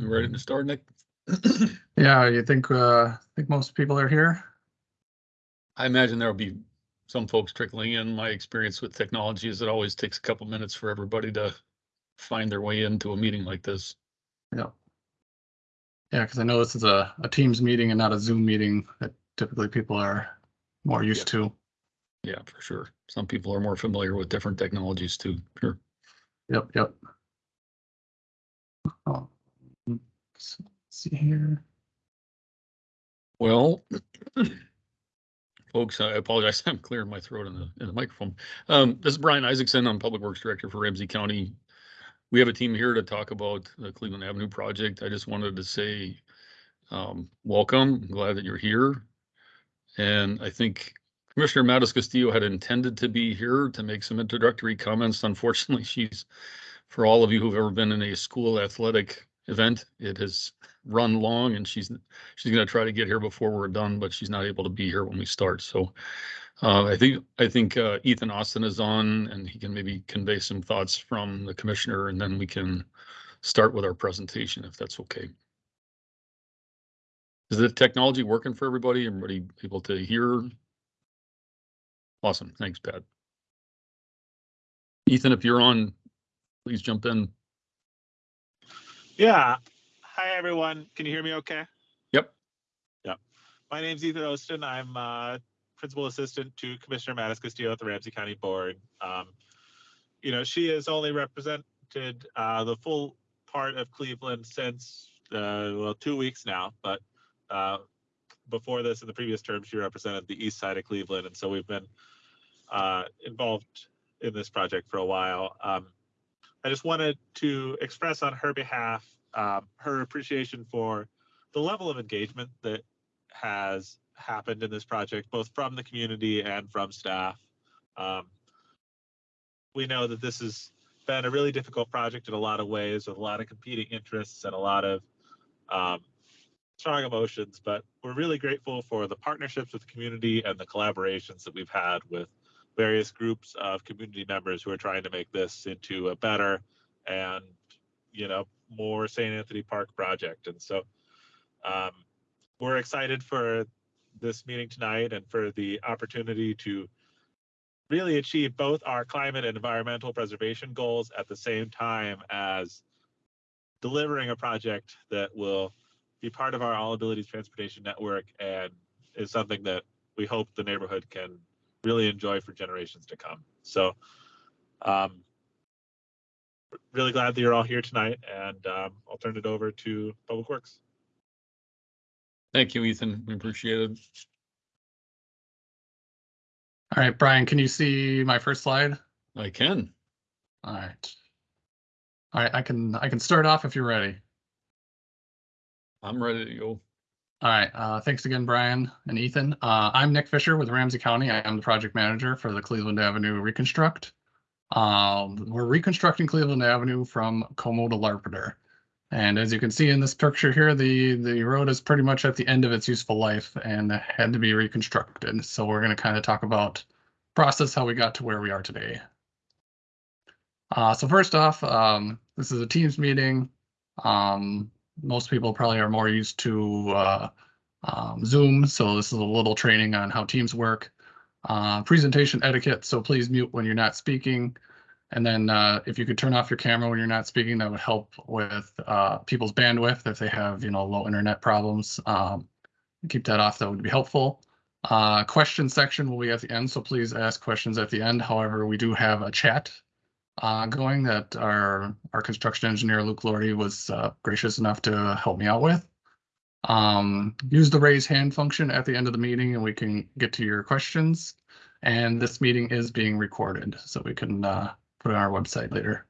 You ready to start, Nick? Yeah, you think, uh, think most people are here? I imagine there'll be some folks trickling in. My experience with technology is it always takes a couple minutes for everybody to find their way into a meeting like this. Yeah. Yeah, because I know this is a, a Teams meeting and not a Zoom meeting that typically people are more used to. Yeah, for sure. Some people are more familiar with different technologies too. Sure. Yep, yep. Oh, let's See here. Well, folks, I apologize. I'm clearing my throat in the, in the microphone. Um, this is Brian Isaacson. I'm Public Works Director for Ramsey County. We have a team here to talk about the Cleveland Avenue project. I just wanted to say, um, welcome. I'm glad that you're here. And I think Commissioner MatasCastillo had intended to be here to make some introductory comments. Unfortunately, she's, for all of you who've ever been in a school athletic event, it has run long and she's, she's gonna try to get here before we're done, but she's not able to be here when we start. So uh, I think, I think uh, Ethan Austin is on and he can maybe convey some thoughts from the commissioner and then we can start with our presentation if that's okay. Is the technology working for everybody? Everybody able to hear? Awesome. Thanks, Pat. Ethan, if you're on, please jump in. Yeah. Hi, everyone. Can you hear me okay? Yep. Yep. My name's Ethan Ostin. I'm uh, principal assistant to Commissioner MatasCastillo at the Ramsey County Board. Um, you know, she has only represented uh, the full part of Cleveland since, uh, well, two weeks now, but uh, before this, in the previous term, she represented the east side of Cleveland. And so we've been uh, involved in this project for a while. Um, I just wanted to express on her behalf um, her appreciation for the level of engagement that has happened in this project, both from the community and from staff. Um, we know that this has been a really difficult project in a lot of ways, with a lot of competing interests and a lot of um, strong emotions. But we're really grateful for the partnerships with the community and the collaborations that we've had with various groups of community members who are trying to make this into a better and you know more St. Anthony Park project. And so um, we're excited for this meeting tonight and for the opportunity to really achieve both our climate and environmental preservation goals at the same time as delivering a project that will be part of our all abilities transportation network and is something that we hope the neighborhood can really enjoy for generations to come. So um, really glad that you're all here tonight and um, I'll turn it over to Public Works. Thank you, Ethan. We appreciate it. All right, Brian, can you see my first slide? I can. All right. All right, I can, I can start off if you're ready. I'm ready to go. All right, uh, thanks again, Brian and Ethan. Uh, I'm Nick Fisher with Ramsey County. I am the project manager for the Cleveland Avenue Reconstruct. Um, we're reconstructing Cleveland Avenue from Como to Larpenteur. And as you can see in this picture here, the, the road is pretty much at the end of its useful life and had to be reconstructed. So we're going to kind of talk about process, how we got to where we are today. Uh, so first off, um, this is a Teams meeting. Um, most people probably are more used to uh, um, Zoom, so this is a little training on how Teams work. Uh, presentation etiquette, so please mute when you're not speaking. And then uh, if you could turn off your camera when you're not speaking, that would help with uh, people's bandwidth if they have, you know, low internet problems. Um, keep that off, that would be helpful. Uh, question section will be at the end, so please ask questions at the end. However, we do have a chat uh, going that our, our construction engineer, Luke Lordy, was uh, gracious enough to help me out with. Um, use the raise hand function at the end of the meeting and we can get to your questions. And this meeting is being recorded, so we can uh, put it on our website later.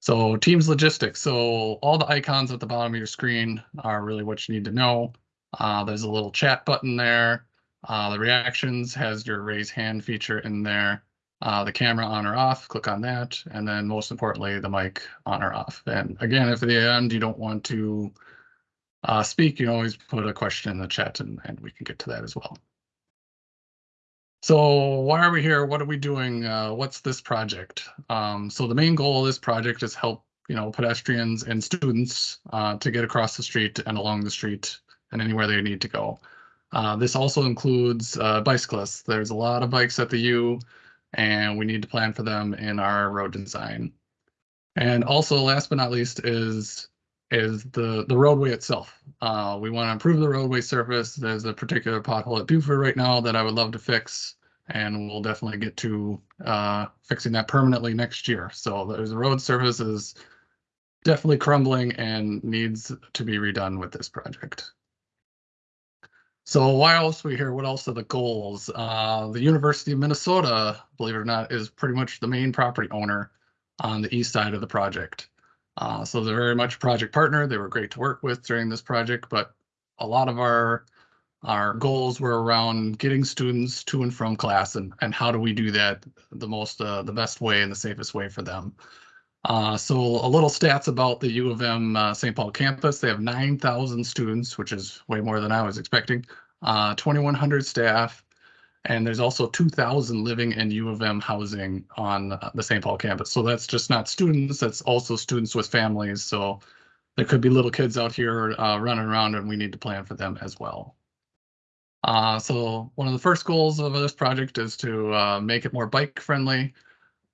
So Teams logistics. So all the icons at the bottom of your screen are really what you need to know. Uh, there's a little chat button there. Uh, the reactions has your raise hand feature in there. Uh, the camera on or off, click on that. And then most importantly, the mic on or off. And again, if at the end you don't want to uh, speak, you always put a question in the chat and, and we can get to that as well. So why are we here? What are we doing? Uh, what's this project? Um, so the main goal of this project is help you know, pedestrians and students uh, to get across the street and along the street and anywhere they need to go. Uh, this also includes uh, bicyclists. There's a lot of bikes at the U, and we need to plan for them in our road design. And also, last but not least, is is the the roadway itself. Uh, we want to improve the roadway surface. There's a particular pothole at Buford right now that I would love to fix, and we'll definitely get to uh, fixing that permanently next year. So there's the road surface is definitely crumbling and needs to be redone with this project. So why else we here? What else are the goals? Uh, the University of Minnesota, believe it or not, is pretty much the main property owner on the east side of the project. Uh, so they're very much a project partner. They were great to work with during this project, but a lot of our our goals were around getting students to and from class and, and how do we do that the most uh, the best way and the safest way for them. Uh, so a little stats about the U of M uh, St. Paul campus. They have 9,000 students, which is way more than I was expecting. Uh, 2,100 staff, and there's also 2,000 living in U of M housing on uh, the St. Paul campus. So that's just not students, that's also students with families. So there could be little kids out here uh, running around and we need to plan for them as well. Uh, so one of the first goals of this project is to make it more bike friendly.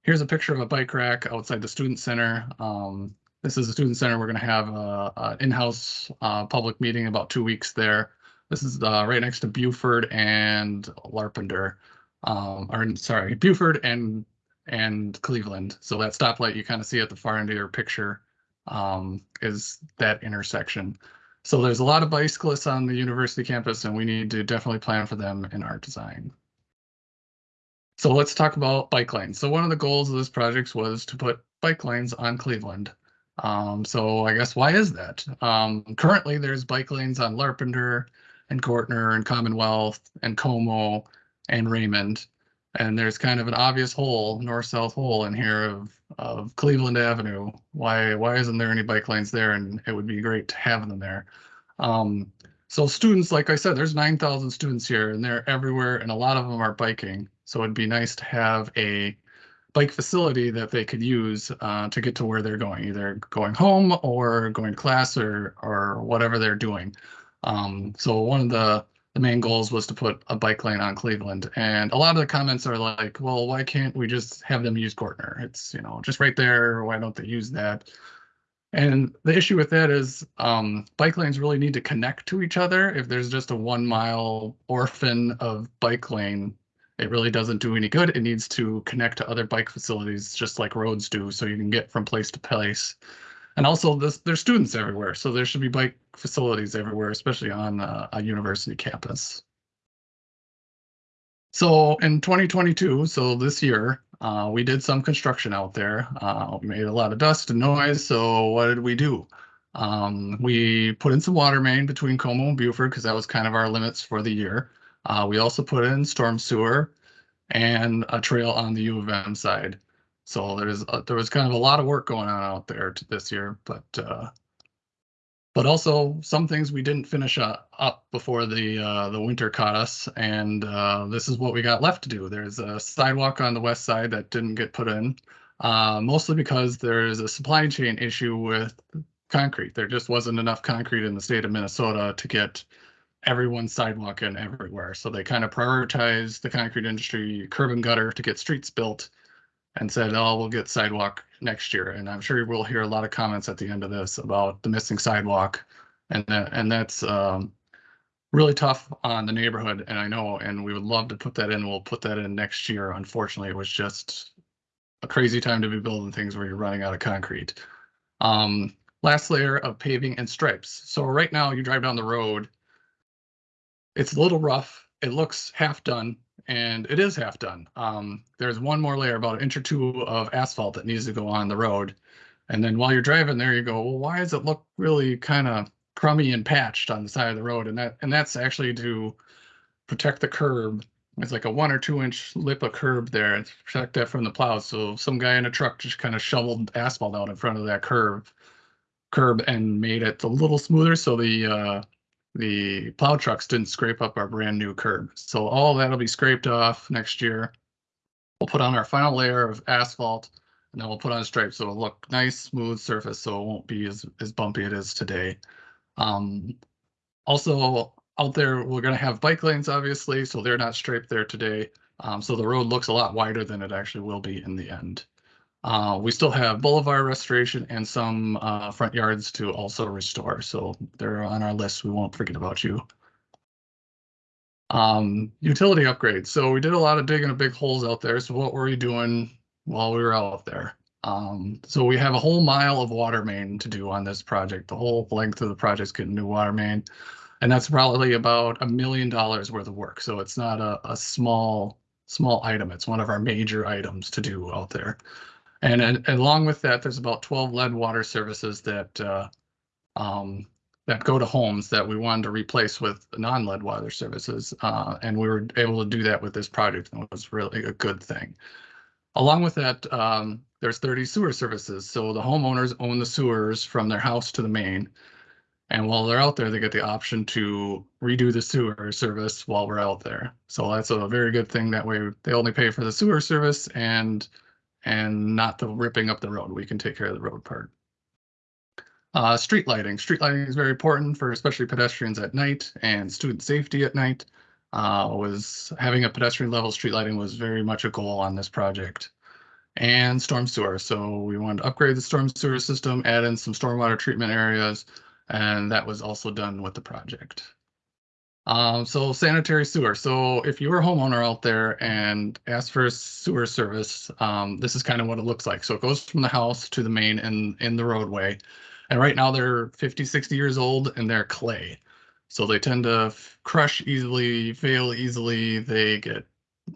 Here's a picture of a bike rack outside the student center. Um, this is the student center. We're going to have an in-house uh, public meeting about two weeks there. This is uh, right next to Buford and Larpenteur, um, or sorry, Buford and and Cleveland. So that stoplight you kind of see at the far end of your picture um, is that intersection. So there's a lot of bicyclists on the university campus, and we need to definitely plan for them in our design. So let's talk about bike lanes. So one of the goals of this project was to put bike lanes on Cleveland. Um, so I guess why is that? Um, currently, there's bike lanes on Larpenteur and Gortner and Commonwealth and Como and Raymond. And there's kind of an obvious hole, north-south hole in here of of Cleveland Avenue. Why why isn't there any bike lanes there? And it would be great to have them there. Um, so students, like I said, there's 9,000 students here and they're everywhere and a lot of them are biking. So it'd be nice to have a bike facility that they could use uh, to get to where they're going, either going home or going to class or or whatever they're doing. Um, so one of the the main goals was to put a bike lane on Cleveland. And a lot of the comments are like, well, why can't we just have them use Gortner? It's, you know, just right there. Why don't they use that? And the issue with that is um, bike lanes really need to connect to each other. If there's just a one mile orphan of bike lane, it really doesn't do any good. It needs to connect to other bike facilities, just like roads do, so you can get from place to place. And also, this, there's students everywhere, so there should be bike facilities everywhere, especially on uh, a university campus. So in 2022, so this year, uh, we did some construction out there. Uh, we made a lot of dust and noise. So what did we do? Um, we put in some water main between Como and Buford because that was kind of our limits for the year. Uh, we also put in storm sewer and a trail on the U of M side. So there's uh, there was kind of a lot of work going on out there this year, but uh, but also some things we didn't finish up, before the uh, the winter caught us, and uh, this is what we got left to do. There's a sidewalk on the west side that didn't get put in, uh, mostly because there's a supply chain issue with concrete. There just wasn't enough concrete in the state of Minnesota to get everyone's sidewalk in everywhere. So they kind of prioritized the concrete industry curb and gutter to get streets built and said, oh, we'll get sidewalk next year. And I'm sure we'll hear a lot of comments at the end of this about the missing sidewalk. And that, and that's um, really tough on the neighborhood. And I know, and we would love to put that in. We'll put that in next year. Unfortunately, it was just a crazy time to be building things where you're running out of concrete. Um, last layer of paving and stripes. So right now you drive down the road, it's a little rough. It looks half done and it is half done. Um, there's one more layer, about an inch or two of asphalt that needs to go on the road. And then while you're driving there, you go, well, why does it look really kind of crummy and patched on the side of the road? And that and that's actually to protect the curb. It's like a one or two inch lip of curb there to protect that from the plows. So some guy in a truck just kind of shoveled asphalt out in front of that curb curb and made it a little smoother so the uh, the plow trucks didn't scrape up our brand new curb. So all that'll be scraped off next year. We'll put on our final layer of asphalt And then we'll put on stripes, so it'll look nice, smooth surface, so it won't be as, as bumpy it is today. Um, also, out there, we're gonna have bike lanes, obviously, so they're not striped there today. Um, so the road looks a lot wider than it actually will be in the end. Uh, we still have boulevard restoration and some, uh, front yards to also restore, so they're on our list. We won't forget about you. Um, utility upgrades. So we did a lot of digging of big holes out there. So what were we doing while we were out there? Um, so we have a whole mile of water main to do on this project. The whole length of the project's getting new water main. And that's probably about a million dollars worth of work. So it's not a, a small, small item. It's one of our major items to do out there. And, and along with that, there's about twelve lead water services that, uh, um, that go to homes that we wanted to replace with non-lead water services. Uh, and we were able to do that with this project and it was really a good thing. Along with that, um, there's thirty sewer services. So the homeowners own the sewers from their house to the main. And while they're out there, they get the option to redo the sewer service while we're out there. So that's a very good thing. That way they only pay for the sewer service and and not the ripping up the road. We can take care of the road part. Uh, street lighting. Street lighting is very important for especially pedestrians at night and student safety at night. Uh, was having a pedestrian level street lighting was very much a goal on this project. And storm sewer. So we wanted to upgrade the storm sewer system, add in some stormwater treatment areas, and that was also done with the project. Um, so sanitary sewer. So if you're a homeowner out there and ask for a sewer service, um, this is kind of what it looks like. So it goes from the house to the main and in the roadway. And right now they're 50, 60 years old and they're clay. So they tend to crush easily, fail easily. They get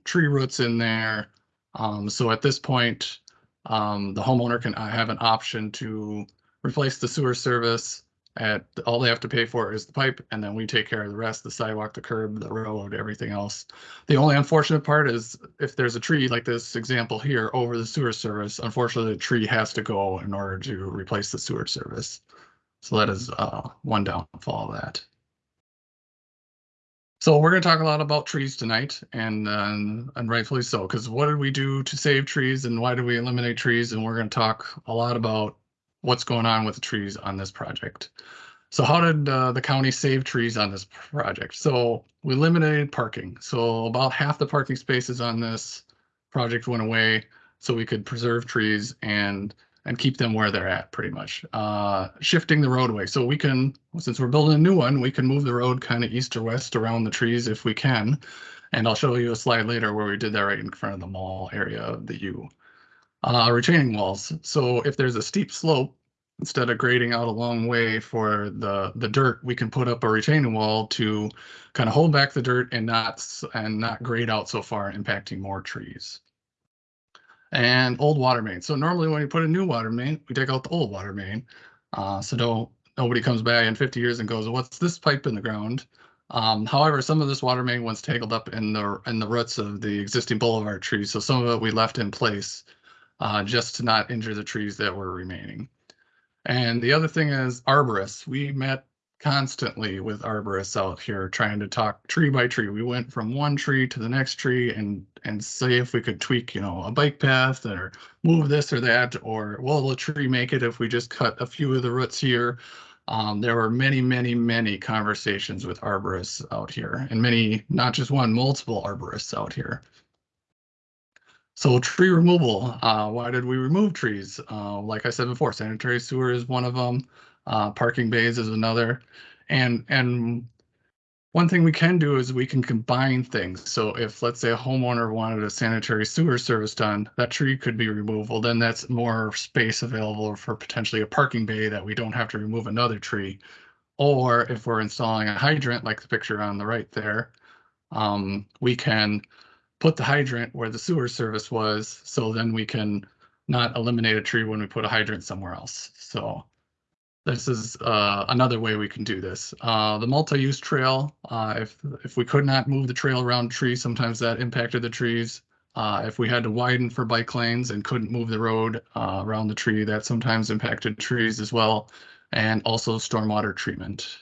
tree roots in there. Um, so at this point, um, the homeowner can uh, have an option to replace the sewer service at, all they have to pay for is the pipe and then we take care of the rest, the sidewalk, the curb, the road, everything else. The only unfortunate part is if there's a tree like this example here over the sewer service, unfortunately, the tree has to go in order to replace the sewer service. So that is, uh, one downfall of that. So we're gonna talk a lot about trees tonight and, uh, and rightfully so, because what did we do to save trees and why do we eliminate trees? And we're gonna talk a lot about what's going on with the trees on this project. So how did uh, the county save trees on this project? So we eliminated parking. So about half the parking spaces on this project went away so we could preserve trees and and keep them where they're at pretty much. Uh, shifting the roadway. So we can, since we're building a new one, we can move the road kind of east or west around the trees if we can. And I'll show you a slide later where we did that right in front of the mall area of the U. Uh, retaining walls. So if there's a steep slope, instead of grading out a long way for the, the dirt, we can put up a retaining wall to kind of hold back the dirt and not, and not grade out so far, impacting more trees. And old water main. So normally when you put a new water main, we take out the old water main. Uh, so don't, nobody comes by in fifty years and goes, what's this pipe in the ground? Um, however, some of this water main was tangled up in the, in the roots of the existing boulevard trees. So some of it we left in place uh, just to not injure the trees that were remaining. And the other thing is arborists. We met constantly with arborists out here trying to talk tree by tree. We went from one tree to the next tree and and say if we could tweak, you know, a bike path or move this or that, or will the tree make it if we just cut a few of the roots here? Um, there were many, many, many conversations with arborists out here and many, not just one, multiple arborists out here. So tree removal, uh, why did we remove trees? Uh, like I said before, sanitary sewer is one of them. Uh, parking bays is another. And, and one thing we can do is we can combine things. So if, let's say a homeowner wanted a sanitary sewer service done, that tree could be removed. Then that's more space available for potentially a parking bay that we don't have to remove another tree. Or if we're installing a hydrant, like the picture on the right there, um, we can put the hydrant where the sewer service was, so then we can not eliminate a tree when we put a hydrant somewhere else. So this is uh, another way we can do this. Uh, the multi-use trail, uh, if if we could not move the trail around trees, sometimes that impacted the trees. Uh, if we had to widen for bike lanes and couldn't move the road uh, around the tree, that sometimes impacted trees as well. And also stormwater treatment.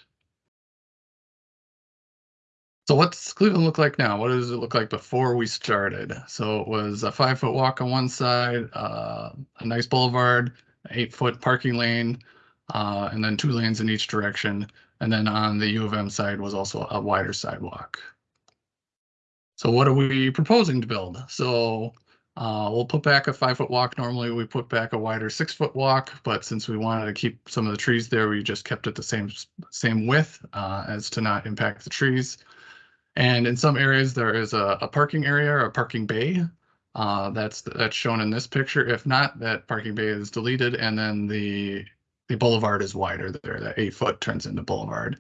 So what's Cleveland look like now? What does it look like before we started? So it was a five foot walk on one side, uh, a nice boulevard, eight foot parking lane, uh, and then two lanes in each direction. And then on the U of M side was also a wider sidewalk. So what are we proposing to build? So uh, we'll put back a five foot walk. Normally we put back a wider six foot walk, but since we wanted to keep some of the trees there, we just kept it the same same width uh, as to not impact the trees. And in some areas, there is a, a parking area or a parking bay. Uh, that's that's shown in this picture. If not, that parking bay is deleted, and then the the boulevard is wider there. That eight foot turns into boulevard.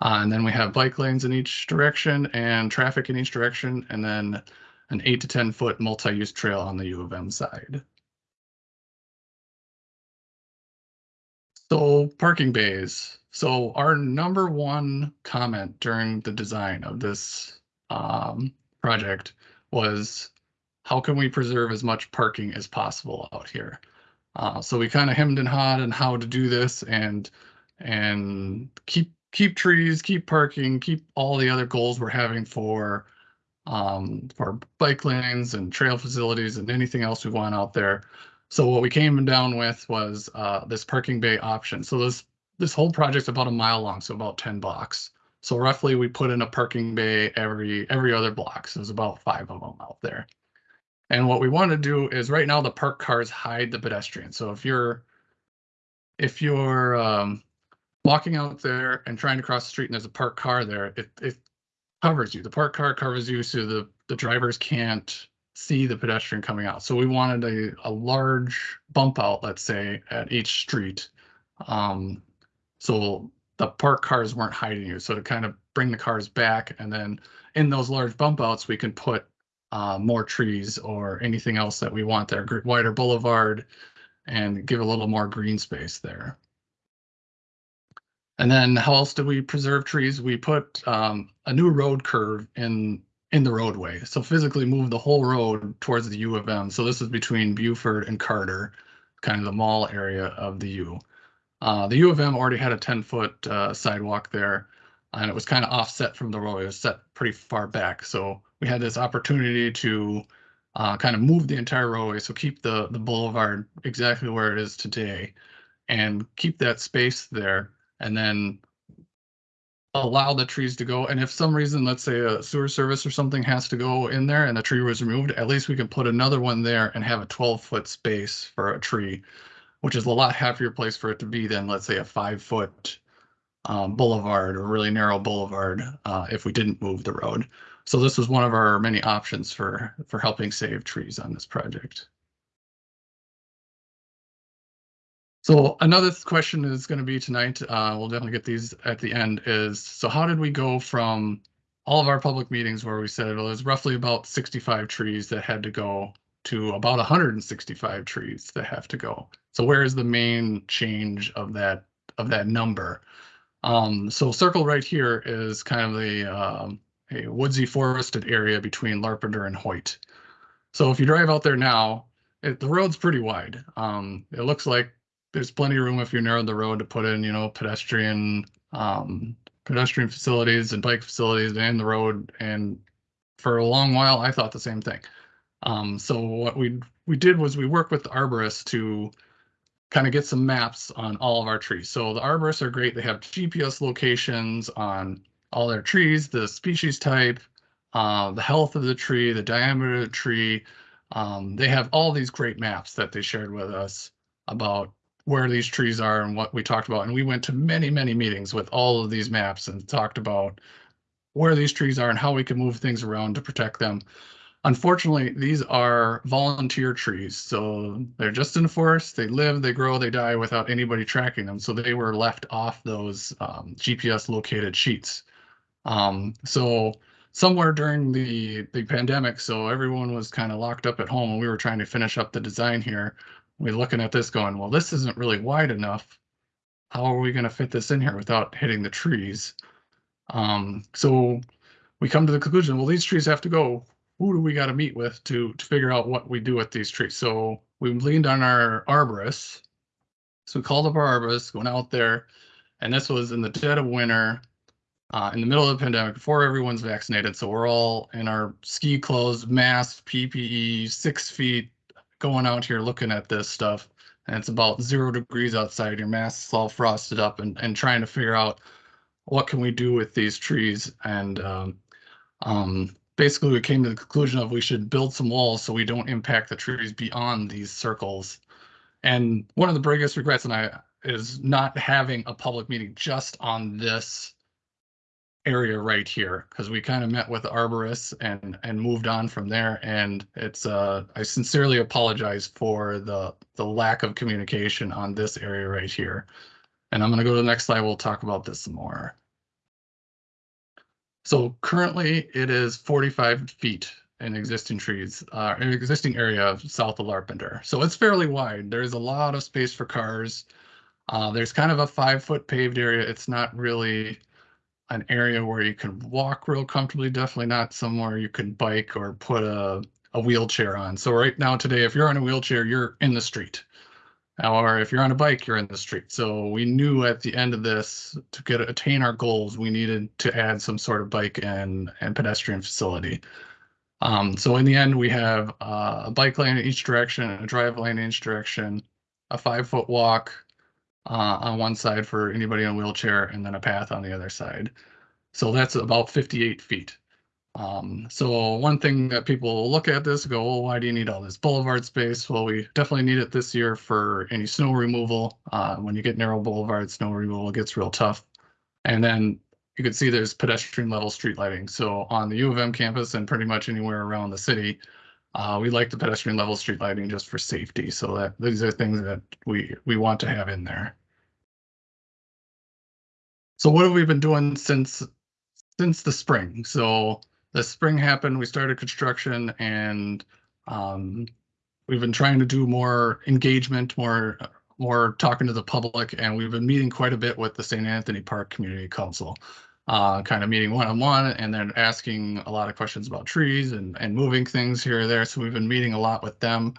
Uh, and then we have bike lanes in each direction and traffic in each direction, and then an eight to 10 foot multi-use trail on the U of M side. So parking bays. So our number one comment during the design of this um, project was how can we preserve as much parking as possible out here? Uh, so we kind of hemmed and hawed on how to do this and and keep keep trees, keep parking, keep all the other goals we're having for um, for bike lanes and trail facilities and anything else we want out there. So what we came down with was uh, this parking bay option. So this this whole project's about a mile long, so about 10 blocks. So roughly we put in a parking bay every every other block. So there's about five of them out there. And what we want to do is right now the park cars hide the pedestrian. So if you're if you're um, walking out there and trying to cross the street and there's a parked car there, it, it covers you. The parked car covers you so the, the drivers can't see the pedestrian coming out. So we wanted a, a large bump out, let's say, at each street. Um, so the park cars weren't hiding you. So to kind of bring the cars back and then in those large bump outs, we can put uh, more trees or anything else that we want there, wider boulevard and give a little more green space there. And then how else do we preserve trees? We put um, a new road curve in in the roadway. So physically move the whole road towards the U of M. So this is between Buford and Carter, kind of the mall area of the U. Uh, the U of M already had a 10 foot uh, sidewalk there and it was kind of offset from the road. It was set pretty far back. So we had this opportunity to uh, kind of move the entire roadway. So keep the, the boulevard exactly where it is today and keep that space there and then allow the trees to go. And if some reason, let's say a sewer service or something has to go in there and the tree was removed, at least we can put another one there and have a 12 foot space for a tree, which is a lot happier place for it to be than let's say a five foot um, boulevard or really narrow boulevard uh, if we didn't move the road. So this was one of our many options for for helping save trees on this project. So another question is going to be tonight, uh, we'll definitely get these at the end, is so how did we go from all of our public meetings where we said it was roughly about 65 trees that had to go to about 165 trees that have to go. So where is the main change of that of that number? Um, so circle right here is kind of the um, a woodsy forested area between Larpenteur and Hoyt. So if you drive out there now, it, the road's pretty wide. Um, it looks like there's plenty of room if you narrowed the road to put in, you know, pedestrian um, pedestrian facilities and bike facilities and the road. And for a long while, I thought the same thing. Um, so what we we did was we worked with the arborists to kind of get some maps on all of our trees. So the arborists are great. They have GPS locations on all their trees, the species type, uh, the health of the tree, the diameter of the tree. Um, they have all these great maps that they shared with us about where these trees are and what we talked about. And we went to many, many meetings with all of these maps and talked about where these trees are and how we can move things around to protect them. Unfortunately, these are volunteer trees. So they're just in the forest. They live, they grow, they die without anybody tracking them. So they were left off those um, GPS located sheets. Um, so somewhere during the, the pandemic, so everyone was kind of locked up at home and we were trying to finish up the design here we're looking at this going, well, this isn't really wide enough. How are we going to fit this in here without hitting the trees? Um, so we come to the conclusion, well, these trees have to go. Who do we got to meet with to, to figure out what we do with these trees? So we leaned on our arborist. So we called up our arborist, went out there, and this was in the dead of winter. uh, in the middle of the pandemic before everyone's vaccinated. So we're all in our ski clothes, mask, PPE, six feet, going out here looking at this stuff. And it's about zero degrees outside. Your mask's all frosted up, and and trying to figure out what can we do with these trees. And um, um, basically, we came to the conclusion of we should build some walls so we don't impact the trees beyond these circles. And one of the biggest regrets, and I is not having a public meeting just on this area right here because we kind of met with arborists and and moved on from there. And it's uh i sincerely apologize for the the lack of communication on this area right here. And i'm going to go to the next slide. We'll talk about this some more. So currently it is 45 feet in existing trees uh in existing area south of Larpenteur. So it's fairly wide. There's a lot of space for cars. Uh there's kind of a five foot paved area. It's not really an area where you can walk real comfortably, definitely not somewhere you can bike or put a, a wheelchair on. So right now today, if you're on a wheelchair, you're in the street. However, if you're on a bike, you're in the street. So we knew at the end of this to get attain our goals, we needed to add some sort of bike and and pedestrian facility. Um, so in the end, we have uh, a bike lane in each direction, a drive lane in each direction, a five foot walk, uh, on one side for anybody in a wheelchair and then a path on the other side. So that's about 58 feet. Um, so one thing that people look at this go, well, why do you need all this boulevard space? Well, we definitely need it this year for any snow removal. Uh, when you get narrow boulevard, snow removal gets real tough. And then you can see there's pedestrian level street lighting. So on the U of M campus and pretty much anywhere around the city, uh, we like the pedestrian level street lighting just for safety. So that these are things that we we want to have in there. So what have we been doing since since the spring? So the spring happened, we started construction and um, we've been trying to do more engagement, more more talking to the public, and we've been meeting quite a bit with the St. Anthony Park Community Council uh, kind of meeting one on one and then asking a lot of questions about trees and, and moving things here or there. So we've been meeting a lot with them.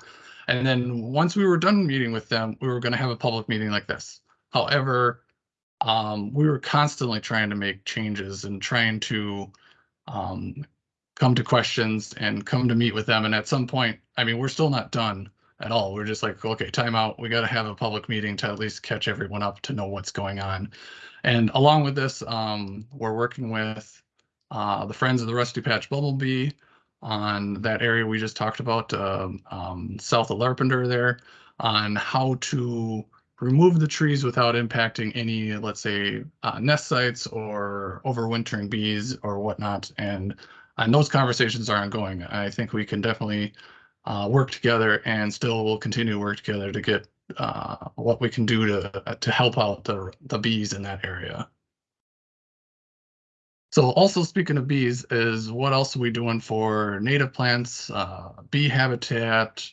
And then once we were done meeting with them, we were going to have a public meeting like this. However, um, we were constantly trying to make changes and trying to um, come to questions and come to meet with them. And at some point, I mean, we're still not done at all. We're just like, okay, time out. We got to have a public meeting to at least catch everyone up to know what's going on. And along with this, um, we're working with uh, the Friends of the Rusty Patch Bumblebee on that area we just talked about, uh, um, south of Larpenteur there, on how to remove the trees without impacting any, let's say, uh, nest sites or overwintering bees or whatnot. And and those conversations are ongoing. I think we can definitely uh, work together and still will continue to work together to get uh, what we can do to to help out the the bees in that area. So also speaking of bees is what else are we doing for native plants, uh, bee habitat,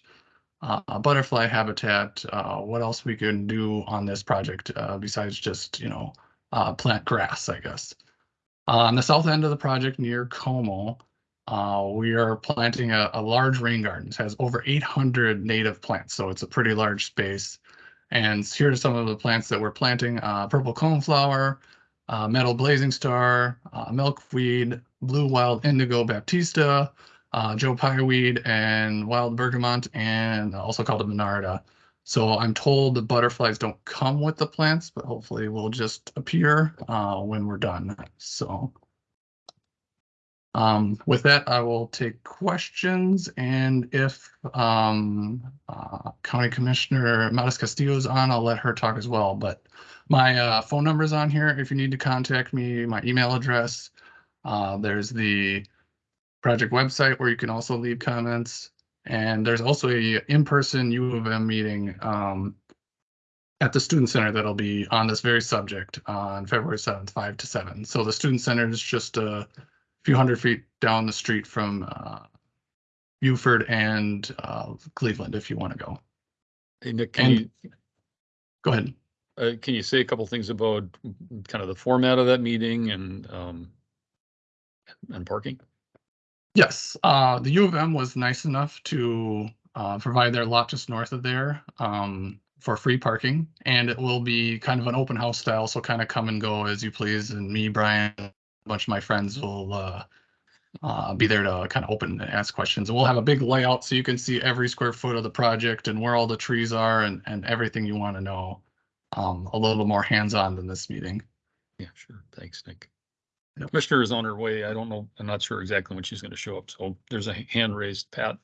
uh, butterfly habitat, uh, what else we can do on this project uh, besides just, you know, uh, plant grass, I guess. Uh, on the south end of the project near Como, uh, we are planting a, a large rain garden. It has over 800 native plants, so it's a pretty large space. And here are some of the plants that we're planting. Uh, purple coneflower, uh, meadow blazing star, uh, milkweed, blue wild indigo baptisia, uh, Joe Pye weed, and wild bergamot, and also called a monarda. So I'm told the butterflies don't come with the plants, but hopefully will just appear uh, when we're done. So um, with that, I will take questions and if um, uh, County Commissioner MatasCastillo is on, I'll let her talk as well. But my uh, phone number is on here if you need to contact me, my email address. Uh, there's the project website where you can also leave comments. And there's also a in-person U of M meeting um, at the Student Center that'll be on this very subject on February 7th, 5 to 7. So the Student Center is just a few hundred feet down the street from uh, Buford and uh, Cleveland if you want to go. Nick, can And- you, Go ahead. uh, can you say a couple things about kind of the format of that meeting and, um, and parking? Yes, uh, the U of M was nice enough to uh, provide their lot just north of there um, for free parking, and it will be kind of an open house style, so kind of come and go as you please. And me, Brian, bunch of my friends will uh, uh, be there to kind of open and ask questions. And we'll have a big layout so you can see every square foot of the project and where all the trees are and, and everything you want to know. Um, a little more hands-on than this meeting. Yeah, sure. Thanks, Nick. Yep. Commissioner is on her way. I don't know, I'm not sure exactly when she's gonna show up, so there's a hand raised, Pat.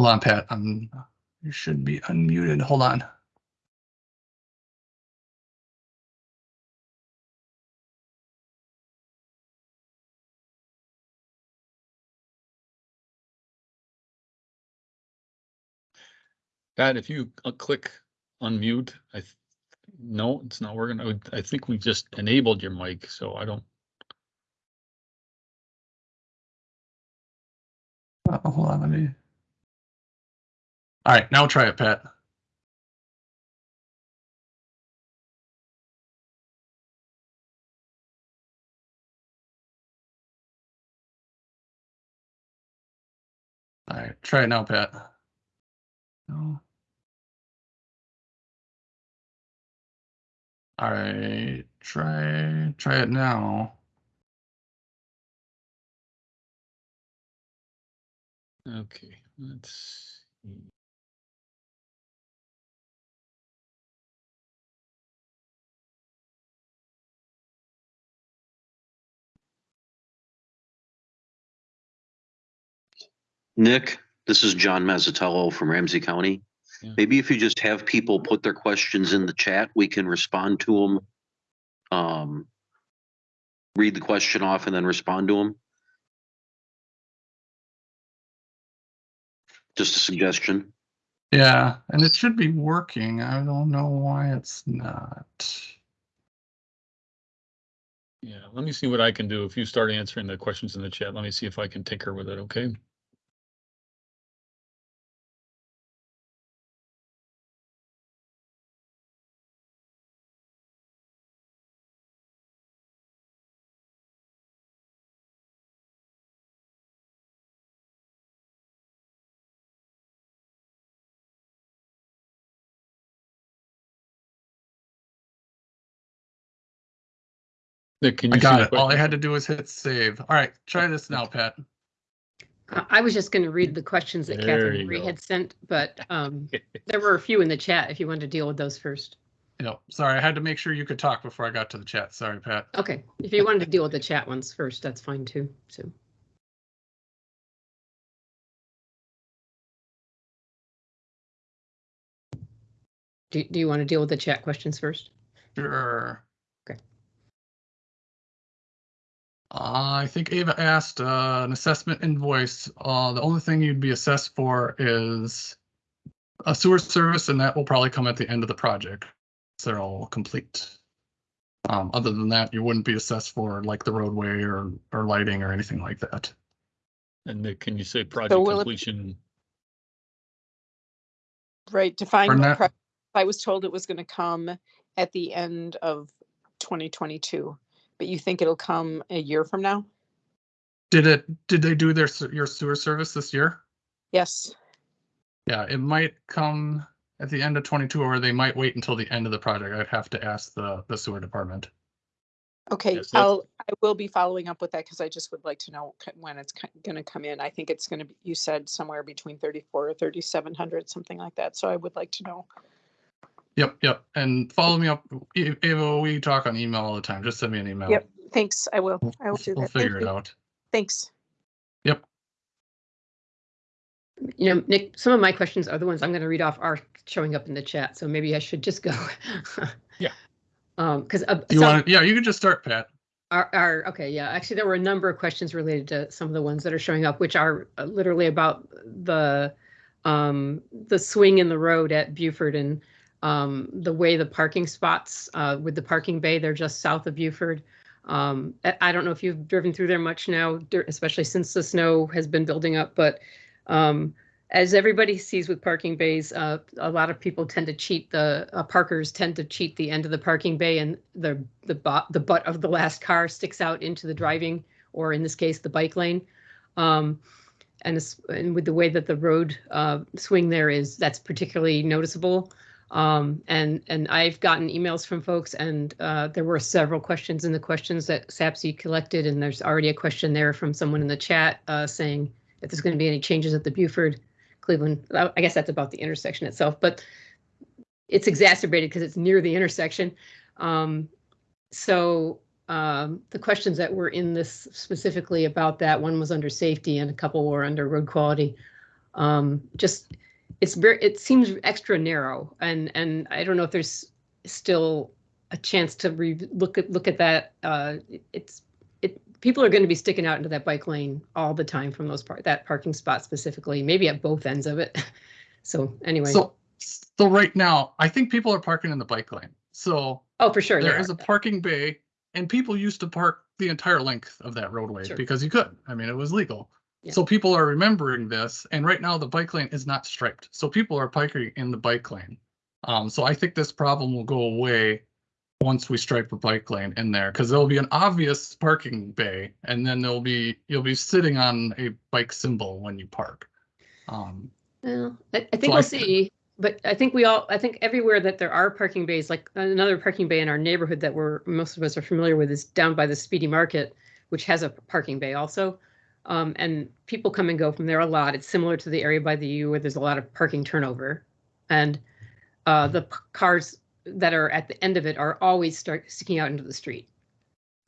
Hold on, Pat. Um, you should be unmuted. Hold on. Pat, if you uh, click unmute, I, no, it's not working. I would- I think we just enabled your mic, so I don't, Uh, hold on, let me. All right, now try it, Pat. All right, try it now, Pat. No. All right, try try it now. okay, let's. see. Nick, this is John Mazzitello from Ramsey County. Yeah. Maybe if you just have people put their questions in the chat, we can respond to them. Um, read the question off and then respond to them. Just a suggestion. Yeah, and it should be working. I don't know why it's not. Yeah, let me see what I can do. If you start answering the questions in the chat, let me see if I can tinker with it, okay? Nick, can I you see got the it. All I had to do was hit save. All right, try this now, Pat. I I was just going to read the questions that There Catherine Marie go. had sent, but um, there were a few in the chat if you wanted to deal with those first. No, Sorry, I had to make sure you could talk before I got to the chat. Sorry, Pat. Okay, if you wanted to deal with the chat ones first, that's fine too. So, do, do you want to deal with the chat questions first? Sure. Uh, I think Ava asked uh, an assessment invoice. Uh, the only thing you'd be assessed for is a sewer service, and that will probably come at the end of the project. So they're all complete. Um, other than that, you wouldn't be assessed for like the roadway or or lighting or anything like that. And Nick, can you say project will it- completion? Right, define what that? pro- I was told it was gonna come at the end of twenty twenty-two, but you think it'll come a year from now? Did it? Did they do their your sewer service this year? Yes, Yeah, it might come at the end of 22, or they might wait until the end of the project. I'd have to ask the the sewer department. okay, Yes, that- I'll, I will be following up with that because I just would like to know c- when it's gonna come in. I think it's gonna be, you said somewhere between thirty-four or thirty-seven hundred, something like that, so I would like to know. Yep, yep. And follow me up. E- Ava, we talk on email all the time. Just send me an email. Yep, thanks, I will, We'll, I will do we'll that. Thank figure it you. out. Thanks. Yep. You know, Nick, some of my questions are the ones I'm going to read off are showing up in the chat, so maybe I should just go. Yeah. Um, because You want? Yeah, you can just start, Pat. Are, are, okay, yeah, actually, there were a number of questions related to some of the ones that are showing up, which are uh, literally about the, um, the swing in the road at Buford and, um, the way the parking spots, uh, with the parking bay, they're just south of Buford. Um, I, don't know if you've driven through there much now, especially since the snow has been building up, but, um, as everybody sees with parking bays, uh, a lot of people tend to cheat the, uh, parkers tend to cheat the end of the parking bay and the, the butt, the butt of the last car sticks out into the driving, or in this case, the bike lane. Um, and and with the way that the road, uh, swing there is, that's particularly noticeable. Um, and, and I've gotten emails from folks and, uh, there were several questions in the questions that SAPSI collected, and there's already a question there from someone in the chat, uh, saying if there's going to be any changes at the Buford Cleveland, I I guess that's about the intersection itself, but it's exacerbated because it's near the intersection. Um, so um, the questions that were in this specifically about that, one was under safety and a couple were under road quality. Um, just, it's very, it seems extra narrow and, and I don't know if there's still a chance to re, look at, look at that. Uh, it's, it, people are going to be sticking out into that bike lane all the time from those part, that parking spot specifically, maybe at both ends of it. So anyway, So, so right now, I think people are parking in the bike lane. So oh, for sure. there is a parking bay and people used to park the entire length of that roadway Sure. because you could. I mean, it was legal. Yeah. So people are remembering this and right now the bike lane is not striped. So people are parking in the bike lane. Um, so I think this problem will go away once we stripe a bike lane in there, because there'll be an obvious parking bay and then there'll be, you'll be sitting on a bike symbol when you park. Um, Well, I, I think So we'll I- see, but I think we all, I think everywhere that there are parking bays, like another parking bay in our neighborhood that we're, most of us are familiar with is down by the Speedy Market, which has a parking bay also. Um, and people come and go from there a lot. It's similar to the area by the U where there's a lot of parking turnover. And uh, the cars that are at the end of it are always start sticking out into the street.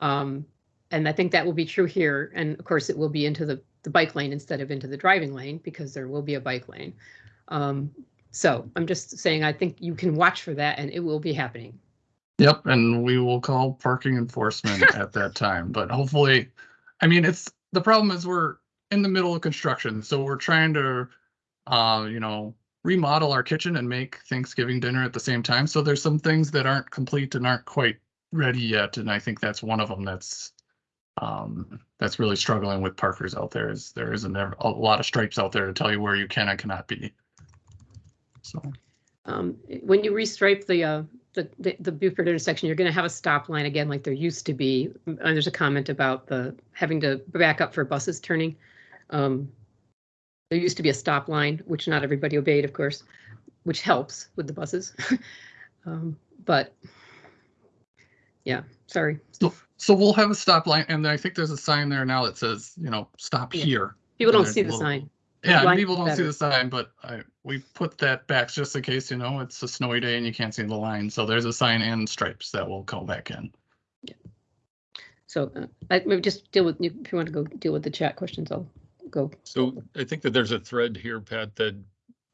Um, and I think that will be true here. And of course, it will be into the, the bike lane instead of into the driving lane because there will be a bike lane. Um, so I'm just saying, I think you can watch for that and it will be happening. Yep, and we will call parking enforcement at that time, but hopefully, I mean, it's, the problem is we're in the middle of construction, so we're trying to, uh, you know, remodel our kitchen and make Thanksgiving dinner at the same time, so there's some things that aren't complete and aren't quite ready yet, and I think that's one of them that's um, that's really struggling with parkers out there is there isn't a lot of stripes out there to tell you where you can and cannot be. So. Um, when you restripe the, uh, the, the, the Buford intersection, you're gonna have a stop line again, like there used to be. And there's a comment about the, having to back up for buses turning. Um, there used to be a stop line, which not everybody obeyed, of course, which helps with the buses. Um, but yeah, sorry. So, so we'll have a stop line and I think there's a sign there now that says, you know, stop Yeah. here. People And don't see the little- sign. Yeah, and people don't see the sign, but I, we put that back just in case, you know, it's a snowy day and you can't see the line. So there's a sign and stripes that will go back in. Yeah. So uh, I maybe just deal with, if you want to go deal with the chat questions, I'll go. So I think that there's a thread here, Pat, that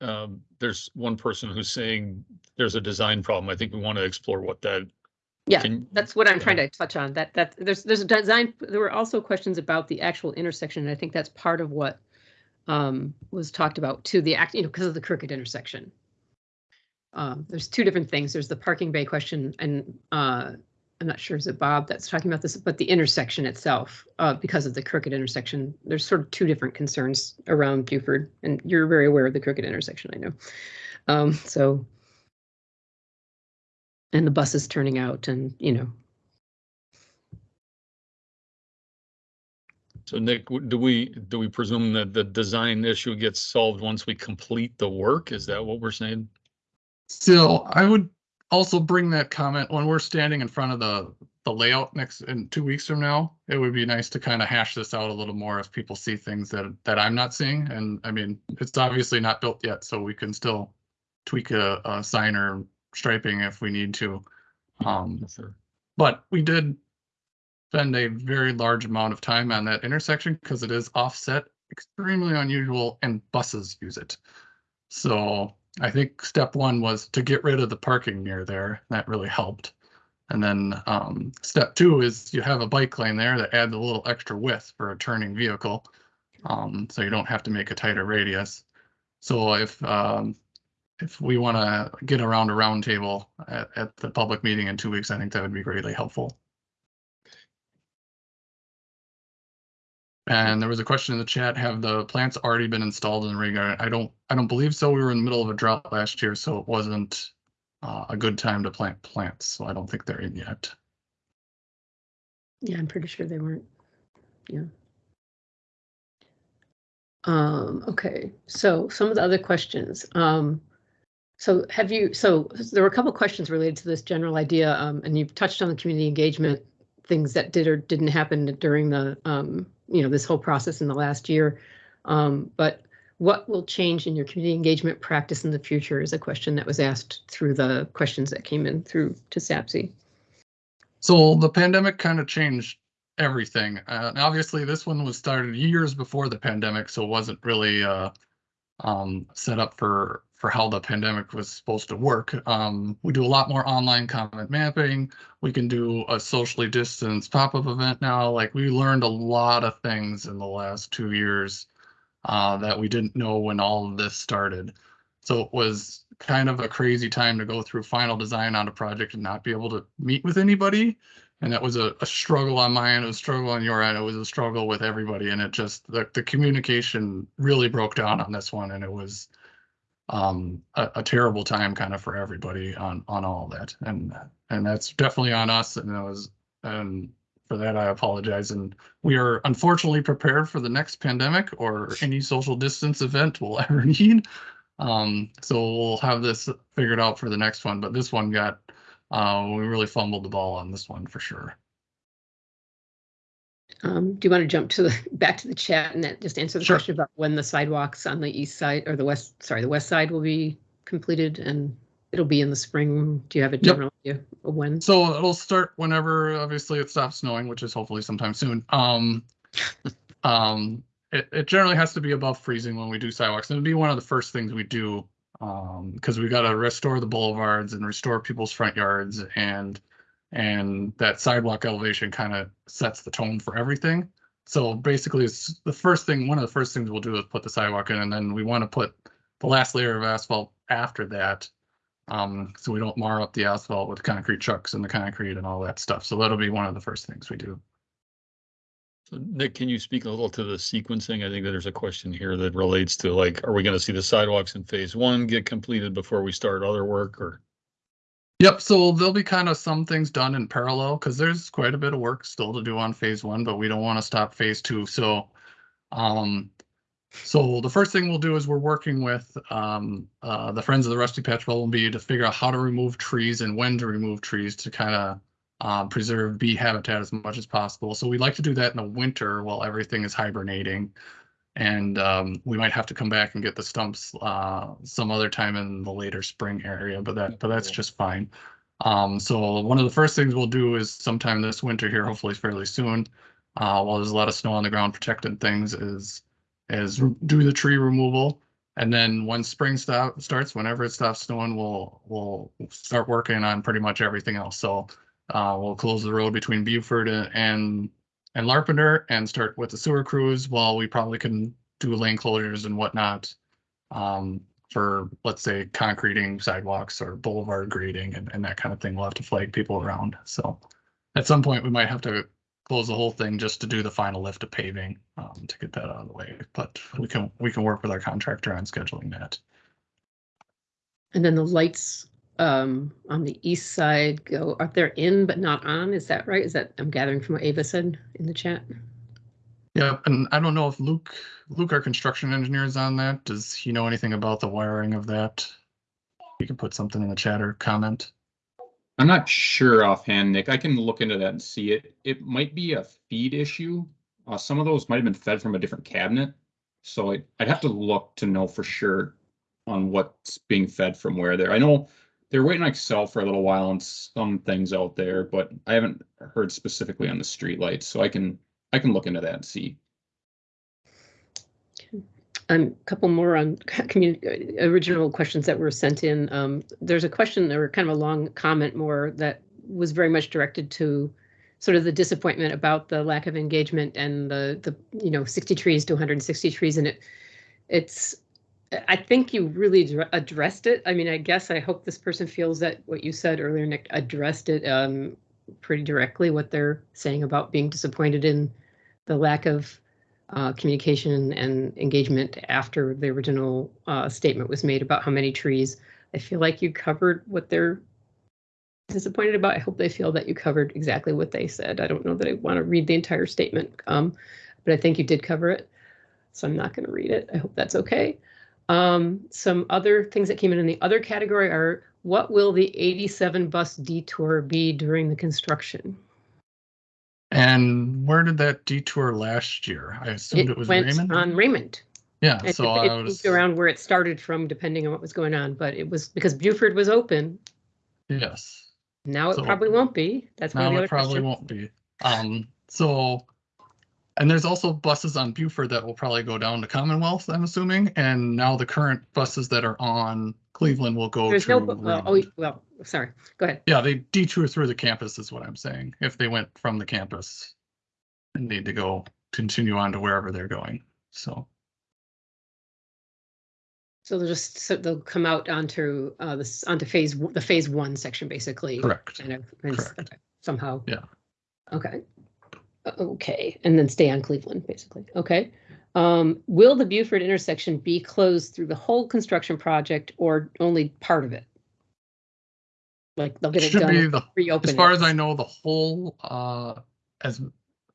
um, there's one person who's saying there's a design problem. I think we want to explore what that. Yeah, can- That's what I'm trying to touch on, that, that, there's, there's a design, there were also questions about the actual intersection, and I think that's part of what um, was talked about too, the act, you know, because of the crooked intersection. Um, there's two different things, there's the parking bay question, and uh, I'm not sure, is it Bob that's talking about this, but the intersection itself, uh, because of the crooked intersection, there's sort of two different concerns around Buford, and you're very aware of the crooked intersection, I know. Um, so. And the buses turning out and, you know, So Nick, do we, do we presume that the design issue gets solved once we complete the work? Is that what we're saying? Still, I would also bring that comment when we're standing in front of the, the layout next, in two weeks from now. It would be nice to kind of hash this out a little more if people see things that, that I'm not seeing. And I mean, it's obviously not built yet, so we can still tweak a, a sign or striping if we need to. Um, Sure. But we did spend a very large amount of time on that intersection because it is offset, extremely unusual, and buses use it. So I think step one was to get rid of the parking near there. That really helped. And then um, step two is you have a bike lane there that adds a little extra width for a turning vehicle. Um, so you don't have to make a tighter radius. So if um, if we want to get around a roundtable at, at the public meeting in two weeks, I think that would be greatly helpful. And there was a question in the chat, have the plants already been installed in the rain garden? I don't, I don't believe so. We were in the middle of a drought last year, so it wasn't uh, a good time to plant plants, so I don't think they're in yet. Yeah, I'm pretty sure they weren't. Yeah. Um, okay, so some of the other questions. Um, so have you, so there were a couple questions related to this general idea, um, and you've touched on the community engagement things that did or didn't happen during the, um, you know, this whole process in the last year. Um, but what will change in your community engagement practice in the future is a question that was asked through the questions that came in through to SAPSI. So the pandemic kind of changed everything. Uh, and obviously, this one was started years before the pandemic, so it wasn't really uh, um, set up for for how the pandemic was supposed to work. Um, we do a lot more online comment mapping. We can do a socially distanced pop-up event now. Like we learned a lot of things in the last two years uh, that we didn't know when all of this started. So it was kind of a crazy time to go through final design on a project and not be able to meet with anybody. And that was a, a struggle on my end, a struggle on your end, it was a struggle with everybody. And it just, the, the communication really broke down on this one and it was um, a, a terrible time kind of for everybody on, on all that. And, and that's definitely on us and it was, and for that, I apologize. And we are unfortunately prepared for the next pandemic or any social distance event we'll ever need. Um, so we'll have this figured out for the next one, but this one got, uh, we really fumbled the ball on this one for sure. Um, do you want to jump to the, back to the chat and that- just answer the Sure. question about when the sidewalks on the east side or the west, sorry, the west side will be completed and it'll be in the spring? Do you have a general idea of when? So it'll start whenever, obviously, it stops snowing, which is hopefully sometime soon. Um, um, it, it generally has to be above freezing when we do sidewalks. And it'll be one of the first things we do. Um, because we gotta restore the boulevards and restore people's front yards and, and that sidewalk elevation kind of sets the tone for everything. So basically, it's the first thing, one of the first things we'll do is put the sidewalk in, and then we want to put the last layer of asphalt after that. Um, so we don't mar up the asphalt with concrete trucks and the concrete and all that stuff. So that'll be one of the first things we do. So Nick, can you speak a little to the sequencing? I think that there's a question here that relates to like, are we gonna see the sidewalks in phase one get completed before we start other work or? Yep, so there'll be kind of some things done in parallel because there's quite a bit of work still to do on phase one, but we don't want to stop phase two. So um so the first thing we'll do is we're working with um uh the Friends of the Rusty Patch Bumblebee to figure out how to remove trees and when to remove trees to kind of um, preserve bee habitat as much as possible. So we like to do that in the winter while everything is hibernating. And um, we might have to come back and get the stumps uh, some other time in the later spring area, but that but that's just fine. Um, so one of the first things we'll do is sometime this winter here, hopefully fairly soon, uh, while there's a lot of snow on the ground protecting things, is is do the tree removal. And then when spring stop starts, whenever it stops snowing, we'll we'll start working on pretty much everything else. So uh, we'll close the road between Buford and and, Larpenteur and start with the sewer crews while we probably can do lane closures and whatnot. Um, for let's say concreting sidewalks or boulevard grading and, and that kind of thing. We'll have to flag people around. So at some point we might have to close the whole thing just to do the final lift of paving um, to get that out of the way. But we can we can work with our contractor on scheduling that. And then the lights um, on the east side go, are they're in but not on? Is that right? Is that, I'm gathering from what Ava said in the chat? Yeah, and I don't know if Luke, Luke, our construction engineer is on that. Does he know anything about the wiring of that? You can put something in the chat or comment. I'm not sure offhand, Nick. I can look into that and see it. It might be a feed issue. Uh, some of those might have been fed from a different cabinet. So I- I'd have to look to know for sure on what's being fed from where there. I know they're waiting on Xcel for a little while on some things out there, but I haven't heard specifically on the street lights. So I can, I can look into that and see. Um, a couple more on original questions that were sent in. Um, there's a question, or kind of a long comment more that was very much directed to sort of the disappointment about the lack of engagement and the, the, you know, 60 trees to 160 trees. And it, it's, I think you really addressed it. I mean, I guess I hope this person feels that what you said earlier, Nick, addressed it um, pretty directly, what they're saying about being disappointed in the lack of uh, communication and engagement after the original uh, statement was made about how many trees. I feel like you covered what they're disappointed about. I hope they feel that you covered exactly what they said. I don't know that I want to read the entire statement, um, but I think you did cover it. So I'm not going to read it. I hope that's okay. Um, some other things that came in in the other category are what will the 87 bus detour be during the construction? And where did that detour last year? I assumed it was went Raymond. on Raymond. Yeah, It, so it I was, around where it started from, depending on what was going on, but it was because Buford was open. yes. Now it So- probably won't be. That's one of the Now it probably questions. won't be. Um, so. And there's also buses on Buford that will probably go down to Commonwealth, I'm assuming, and now the current buses that are on Cleveland will go There's no, uh, oh, Raymond. well, sorry, go ahead. Yeah, they detour through the campus is what I'm saying, if they went from the campus. And need to go, continue on to wherever they're going, so. So they'll just, so they'll come out onto, uh, this, onto phase, the phase one section, basically. Correct. Kind of, and s- Correct. okay, somehow. Yeah. Okay. Okay, and then stay on Cleveland, basically. Okay. Um, will the Buford intersection be closed through the whole construction project or only part of it? Like they'll get it be done, the, reopen as far it. as I know, the whole, uh, as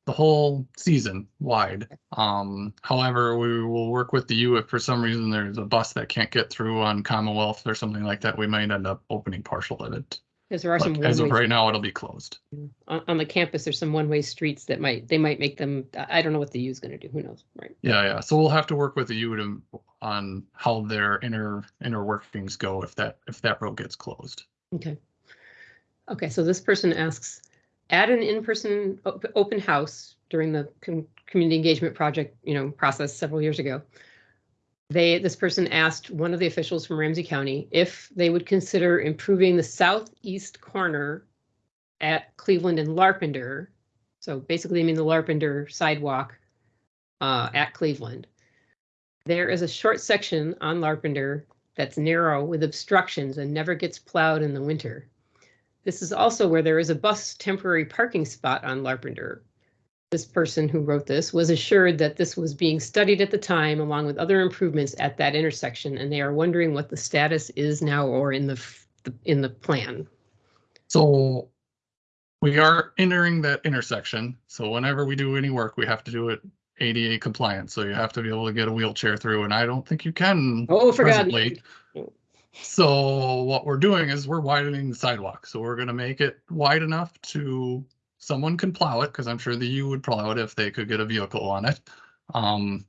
the whole season wide. Um, however, we will work with the U if for some reason there's a bus that can't get through on Commonwealth or something like that, we might end up opening partial of it. Because there are some as of right now, it'll be closed. on, on the campus, there's some one-way streets that might, they might make them, I don't know what the U is gonna do, who knows, right? Yeah, yeah. So we'll have to work with the U to, on how their inner, inner workings go if that, if that road gets closed. Okay. Okay, so this person asks, at an in-person op- open house during the com- community engagement project, you know, process several years ago. They, this person asked one of the officials from Ramsey County if they would consider improving the southeast corner at Cleveland and Larpenteur. So basically, I mean the Larpenteur sidewalk uh, at Cleveland. There is a short section on Larpenteur that's narrow with obstructions and never gets plowed in the winter. This is also where there is a bus temporary parking spot on Larpenteur. This person who wrote this was assured that this was being studied at the time along with other improvements at that intersection, and they are wondering what the status is now or in the, the- in the plan. So we are entering that intersection. So whenever we do any work, we have to do it ADA compliant. So you have to be able to get a wheelchair through and I don't think you can. Oh, presently. So what we're doing is we're widening the sidewalk. So we're gonna make it wide enough to, someone can plow it, because I'm sure that you would plow it if they could get a vehicle on it. Um,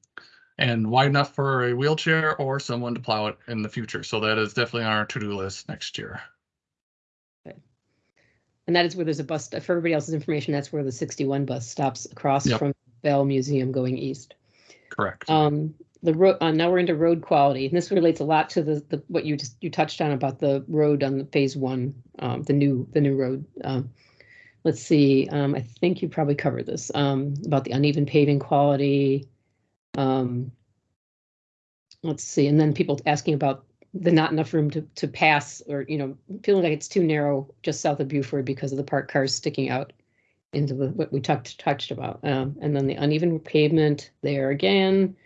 and wide enough for a wheelchair or someone to plow it in the future. So that is definitely on our to-do list next year. And that is where there's a bus, for everybody else's information, that's where the 61 bus stops across Yep. from Bell Museum going east. Correct. Um, the road, uh, now we're into road quality, and this relates a lot to the, the, what you just, you touched on about the road on the phase one, um, the new, the new road. Um, let's see, um, I think you probably covered this, um, about the uneven paving quality. Um, let's see, and then people asking about the not enough room to, to pass, or, you know, feeling like it's too narrow just south of Buford because of the parked cars sticking out into the, what we talked, touched about. Um, and then the uneven pavement there again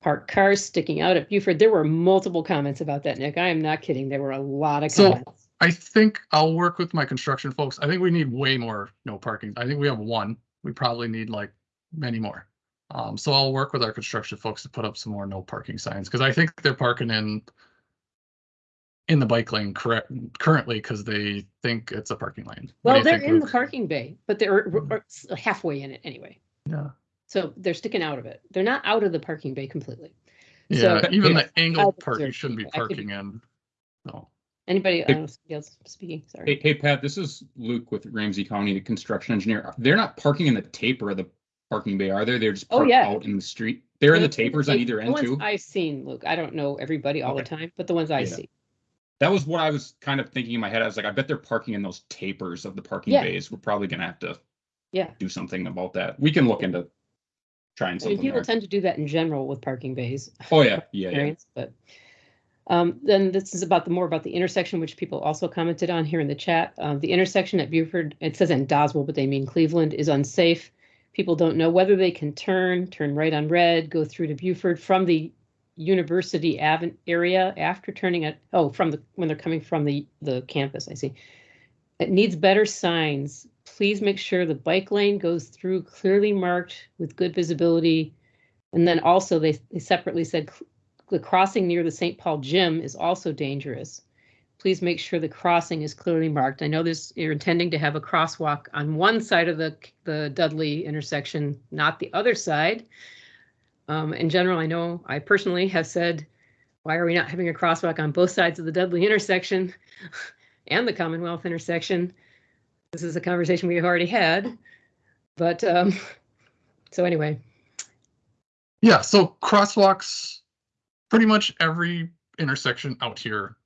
parked cars sticking out at Buford. There were multiple comments about that, Nick. I am not kidding. There were a lot of So- comments. I think I'll work with my construction folks. I think we need way more no parking. I think we have one. We probably need like many more. Um, so I'll work with our construction folks to put up some more no parking signs, because I think they're parking in in the bike lane correct currently because they think it's a parking lane. Well, they're in the parking bay, but they're s- halfway in it anyway. Yeah, So they're sticking out of it. They're not out of the parking bay completely. yeah, So- even the angled part you shouldn't be people. I could- parking in. No, Anybody Hey- else speaking? Sorry. hey, Pat, this is Luke with Ramsey County, the construction engineer. They're not parking in the taper of the parking bay, are they? They're just Oh, yeah. out in the street. They're in the The- tapers on either the end too. I've seen, Luke. I don't know everybody all the time, but the ones I Yeah. see. That was what I was kind of thinking in my head. I was like, I bet they're parking in those tapers of the parking Yeah. bays. We're probably gonna have to Yeah. do something about that. We can look into trying I mean, people there. tend to do that in general with parking bays. Oh, yeah, yeah, yeah. but um, then this is about the more about the intersection, which people also commented on here in the chat. Uh, the intersection at Buford, it says in Doswell, but they mean Cleveland, is unsafe. people don't know whether they can turn, turn right on red, go through to Buford from the University Avenue area after turning oh, from the, when they're coming from the, the campus, I see. It needs better signs. Please make sure the bike lane goes through clearly marked with good visibility. And then also they, they separately said the crossing near the St. Paul gym is also dangerous. Please make sure the crossing is clearly marked. I know this, you're intending to have a crosswalk on one side of the, the Dudley intersection, not the other side. Um, in general, I know I personally have said, why are we not having a crosswalk on both sides of the Dudley intersection and the Commonwealth intersection? This is a conversation we have already had. But um, so anyway, Yeah, so crosswalks, pretty much every intersection out here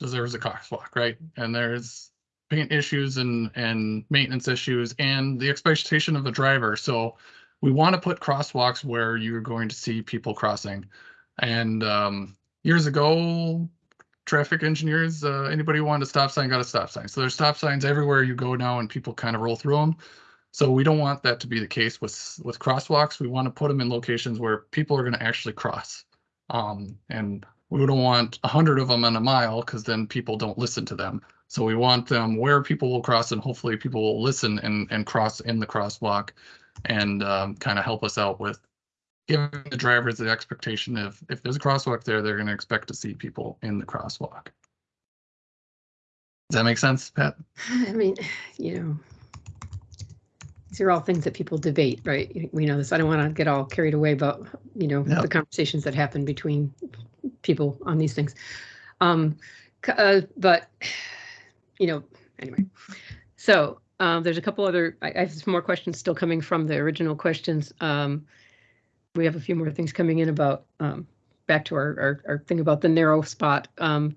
deserves a crosswalk, right? And there's paint issues and, and maintenance issues and the expectation of the driver. So we want to put crosswalks where you're going to see people crossing. And um, years ago, traffic engineers, uh, anybody who wanted a stop sign got a stop sign. So there's stop signs everywhere you go now and people kind of roll through them. So we don't want that to be the case with with crosswalks. We want to put them in locations where people are going to actually cross. Um, and we don't want a hundred of them in a mile because then people don't listen to them. So we want them where people will cross and hopefully people will listen and and cross in the crosswalk and um, kind of help us out with giving the drivers the expectation of if there's a crosswalk there, they're going to expect to see people in the crosswalk. Does that make sense, Pat? I mean, you know, these are all things that people debate, right? We know this. I don't want to get all carried away about, you know, Yep. the conversations that happen between people on these things. Um, uh, but, you know, anyway. So um, there's a couple other, I, I have some more questions still coming from the original questions. Um, we have a few more things coming in about, um, back to our, our, our thing about the narrow spot. Um,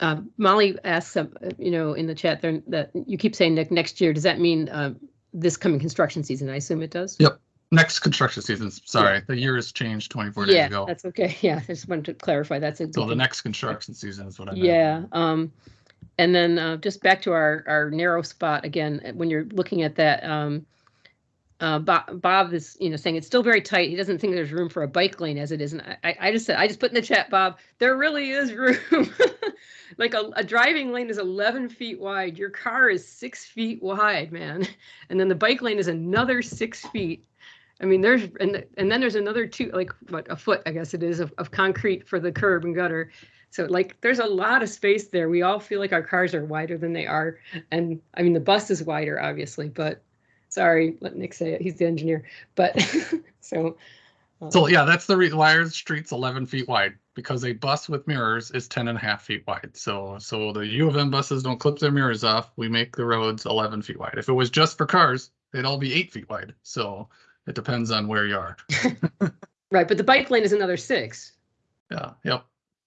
uh, Molly asks, uh, you know, in the chat there that you keep saying next year. Does that mean um, this coming construction season? I assume it does. Yep. Next construction season, sorry, the year has changed twenty-four days yeah, ago. that's okay. Yeah, I just wanted to clarify. That's a So the next construction season is what I meant. Yeah. Um, and then uh, just back to our our narrow spot again. When you're looking at that, um, uh, Bob, Bob is you know saying it's still very tight. He doesn't think there's room for a bike lane as it is. And I- I, just said I just put in the chat, Bob. There really is room. like a, a driving lane is 11 feet wide. Your car is six feet wide, man. And then the bike lane is another six feet. I mean, there's and and then there's another two, like what a foot, I guess it is, of, of concrete for the curb and gutter. So like, there's a lot of space there. We all feel like our cars are wider than they are, and I mean the bus is wider, obviously. But sorry, let Nick say it. He's the engineer. But so. uh, So yeah, that's the reason why our street's eleven feet wide, because a bus with mirrors is 10 and a half feet wide. So, so the U of M buses don't clip their mirrors off. We make the roads eleven feet wide. If it was just for cars, they'd all be eight feet wide. So it depends on where you are. right, but the bike lane is another six. Yeah, yep.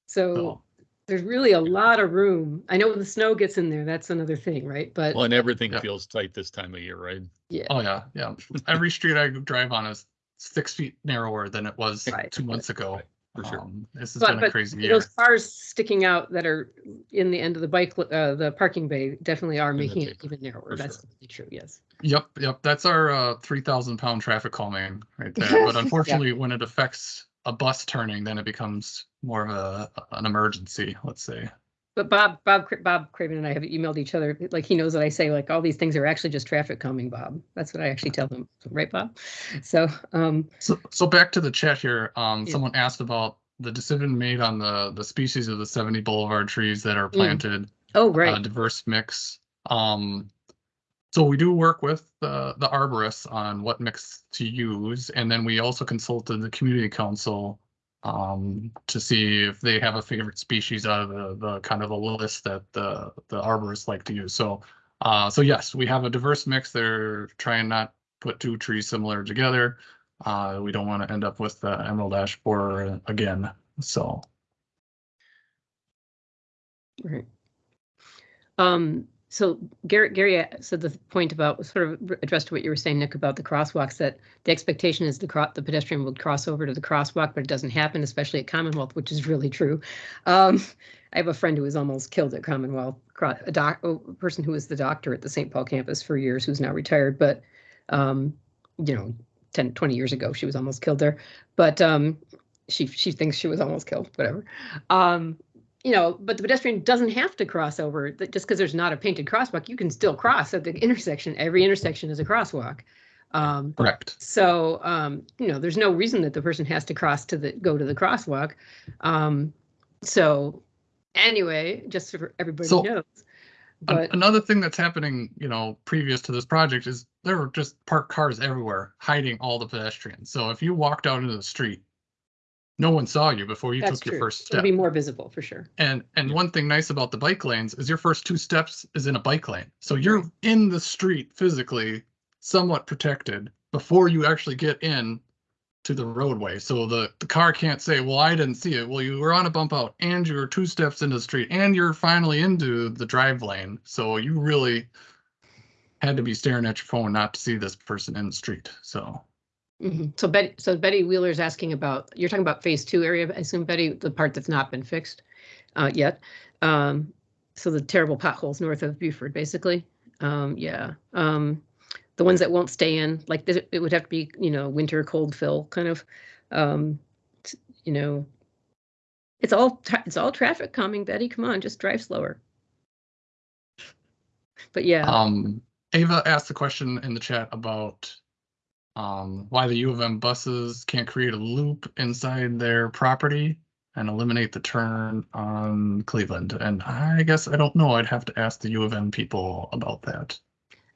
So So, there's really a lot of room. I know when the snow gets in there, that's another thing, right? But Well, and everything Yeah. feels tight this time of year, right? yeah, oh yeah, yeah. Every street I drive on is six feet narrower than it was Right. two months ago. Right, For sure. Um, This has But- been a but crazy year. those cars sticking out that are in the end of the bike, uh, the parking bay definitely are the making it even narrower. for That's sure. true, yes. Yep, yep. That's our uh, three thousand pound traffic calming right there. But unfortunately, when it affects a bus turning, then it becomes more of a an emergency. Let's say. But Bob, Bob, Bob Craven and I have emailed each other, like he knows that I say like all these things are actually just traffic calming, Bob. That's what I actually tell them, right, Bob? So, um, So so back to the chat here. Um, Yeah. someone asked about the decision made on the the species of the seventy boulevard trees that are Mm. planted. oh, uh, right. diverse mix. Um, so we do work with the the arborists on what mix to use, and then we also consulted the community council um, to see if they have a favorite species out of the the kind of a list that the the arborists like to use. So uh, so yes, we have a diverse mix. They're trying not put two trees similar together. Uh, we don't want to end up with the emerald ash borer again. So Right. Um, so Gary, Gary said the point about, sort of addressed to what you were saying, Nick, about the crosswalks, that the expectation is the the pedestrian would cross over to the crosswalk, but it doesn't happen, especially at Commonwealth, which is really true. Um, I have a friend who was almost killed at Commonwealth, a doc, a person who was the doctor at the St. Paul campus for years, who's now retired, but um, you know, 10, 20 years ago, she was almost killed there. But um, she she thinks she was almost killed, whatever. Um, you know, but the pedestrian doesn't have to cross over just because there's not a painted crosswalk. You can still cross at the intersection. Every intersection is a crosswalk. Um, Correct. so, um, you know, there's no reason that the person has to cross to the, go to the crosswalk. Um, so anyway, just so everybody So- knows. But Another thing that's happening, you know, previous to this project is there were just parked cars everywhere hiding all the pedestrians. So if you walked out into the street, no one saw you before you that's took your true. first It'll step. be more visible for sure. And and one thing nice about the bike lanes is your first two steps is in a bike lane. So you're in the street physically, somewhat protected before you actually get in to the roadway. So the, the car can't say, well, I didn't see it. Well, you were on a bump out and you were two steps into the street and you're finally into the drive lane. So you really had to be staring at your phone not to see this person in the street. So Mhm. So Betty, so Betty Wheeler's asking about, you're talking about phase two area, I assume Betty, the part that's not been fixed uh, yet. Um, so the terrible potholes north of Buford, basically. Um, yeah. Um, the ones that won't stay in, like this- it would have to be, you know, winter cold fill kind of, um, you know. It's all, it's all traffic calming, Betty, come on, just drive slower. But yeah, Um, Ava asked the question in the chat about um, why the U of M buses can't create a loop inside their property and eliminate the turn on Cleveland. And I guess I don't know. I'd have to ask the U of M people about that.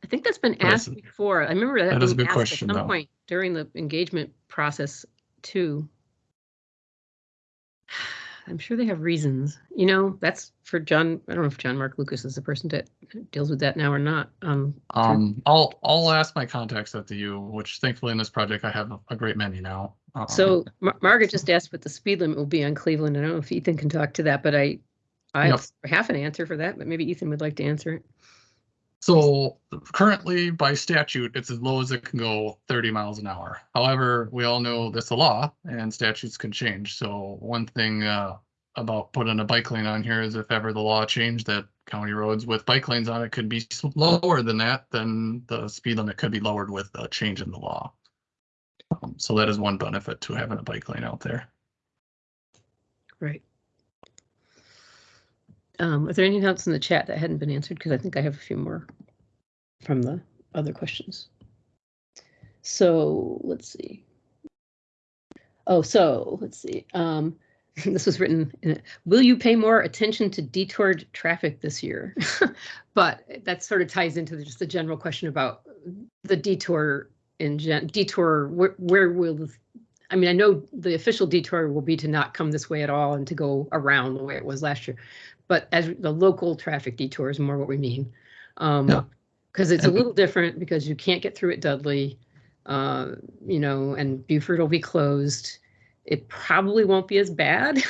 I think that's been That's- asked before. I remember that that is a being good asked question, at some though. point during the engagement process too. I'm sure they have reasons. You know, that's for John. I don't know if John Mark Lucas is the person that deals with that now or not. Um, Um, I'll I'll ask my contacts at the U, which thankfully in this project I have a great many now. Um, so Mar- Margaret just asked what the speed limit will be on Cleveland. I don't know if Ethan can talk to that, but I, I Yep. have half an answer for that, but maybe Ethan would like to answer it. So currently by statute, it's as low as it can go thirty miles an hour. However, we all know that's a law and statutes can change. So one thing uh about putting a bike lane on here is if ever the law changed that county roads with bike lanes on it could be lower than that, then the speed limit could be lowered with a change in the law. Um, So that is one benefit to having a bike lane out there. Right. Um, is there anything else in the chat that hadn't been answered? Because I think I have a few more from the other questions. So let's see. Oh, so let's see. Um, this was written. In, Will you pay more attention to detoured traffic this year? but that sort of ties into the, just the general question about the detour in gen, detour. Where, where will the I mean, I know the official detour will be to not come this way at all and to go around the way it was last year. But as the local traffic detour is more what we mean. Um, Yeah. Cause it's a little different because you can't get through at Dudley. Uh, you know, and Buford will be closed. It probably won't be as bad.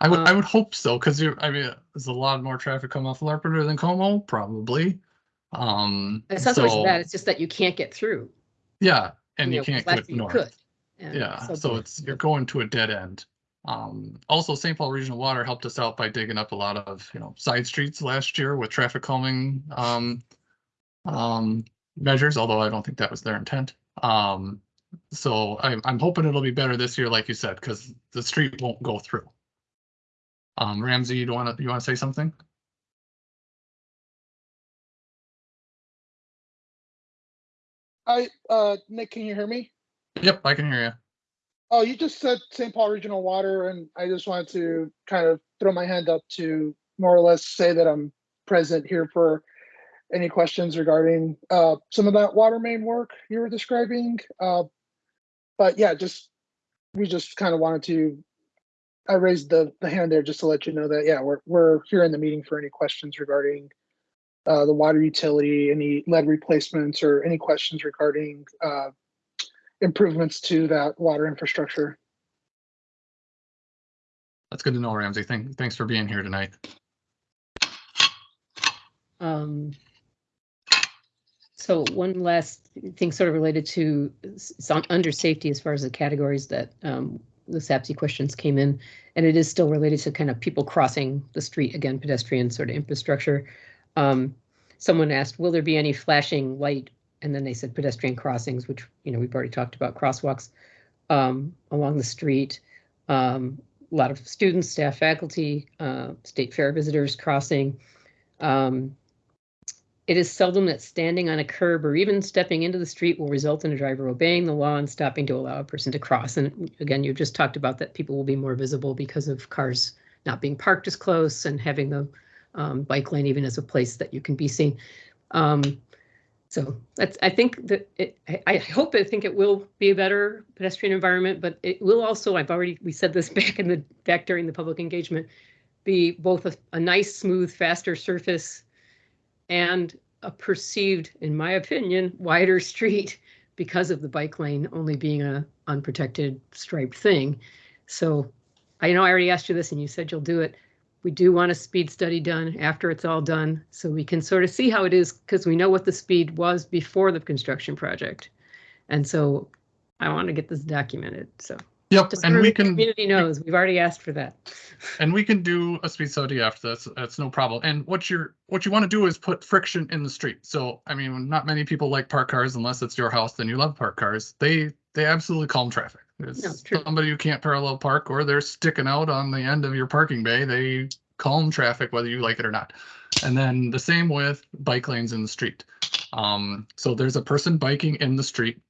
I would, I Um, would hope so, because I mean, there's a lot more traffic coming off Larpenteur than Como, probably. Um, It's not so much that, it's just that you can't get through. yeah, and you know, 'cause can't go last year you north. could, and Yeah, so it. it's, you're going to a dead end. Um, also St. Paul Regional Water helped us out by digging up a lot of, you know, side streets last year with traffic calming, um, um, measures, although I don't think that was their intent. Um, so I'm, I'm hoping it'll be better this year, like you said, because the street won't go through. Um, Ramsey, you want to, you want to say something? I, uh, Nick, can you hear me? Yep, I can hear you. Oh, you just said St. Paul Regional Water, and I just wanted to kind of throw my hand up to more or less say that I'm present here for any questions regarding uh, some of that water main work you were describing. Uh, but yeah, just we just kind of wanted to. I raised the the hand there just to let you know that yeah, we're we're here in the meeting for any questions regarding uh, the water utility, any lead replacements, or any questions regarding uh, improvements to that water infrastructure. That's good to know, Ramsey. Thank, thanks for being here tonight. Um, so one last thing sort of related to some under safety as far as the categories that um, the SAPSI questions came in. And it is still related to kind of people crossing the street, again, pedestrian sort of infrastructure. Um, someone asked, will there be any flashing light and then they said pedestrian crossings, which, you know, we've already talked about crosswalks um, along the street. Um, a lot of students, staff, faculty, uh, state fair visitors crossing. Um, it is seldom that standing on a curb or even stepping into the street will result in a driver obeying the law and stopping to allow a person to cross. And again, you just talked about that people will be more visible because of cars not being parked as close and having the um, bike lane even as a place that you can be seen. Um, so that's, I think that it, I, hope, I think it will be a better pedestrian environment, but it will also, I've already, we said this back in the, back during the public engagement, be both a, a nice, smooth, faster surface and a perceived, in my opinion, wider street because of the bike lane only being a unprotected striped thing. So I know I already asked you this and you said you'll do it. We do want a speed study done after it's all done, so we can sort of see how it is, because we know what the speed was before the construction project. And so I want to get this documented, so. Yep, Just and we the can, Community knows, we've already asked for that. and we can do a speed study after this. That's no problem. And what you're, what you want to do is put friction in the street. So, I mean, not many people like park cars unless it's your house, then you love park cars. They, they absolutely calm traffic. There's somebody who can't parallel park or they're sticking out on the end of your parking bay. They calm traffic whether you like it or not. And then the same with bike lanes in the street. Um, so there's a person biking in the street.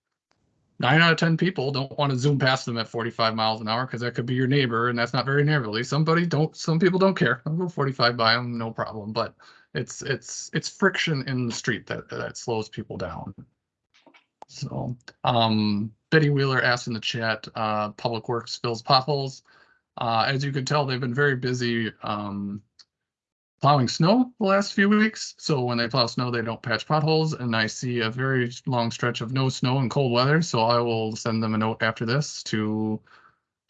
Nine out of ten people don't want to zoom past them at 45 miles an hour because that could be your neighbor and that's not very neighborly. Somebody don't, some people don't care. I'll go 45 by them, no problem. But it's it's it's friction in the street that that slows people down. So, um, Betty Wheeler asked in the chat, uh, Public Works fills potholes. Uh, as you can tell, they've been very busy, um, plowing snow the last few weeks. So when they plow snow, they don't patch potholes and I see a very long stretch of no snow and cold weather. So I will send them a note after this to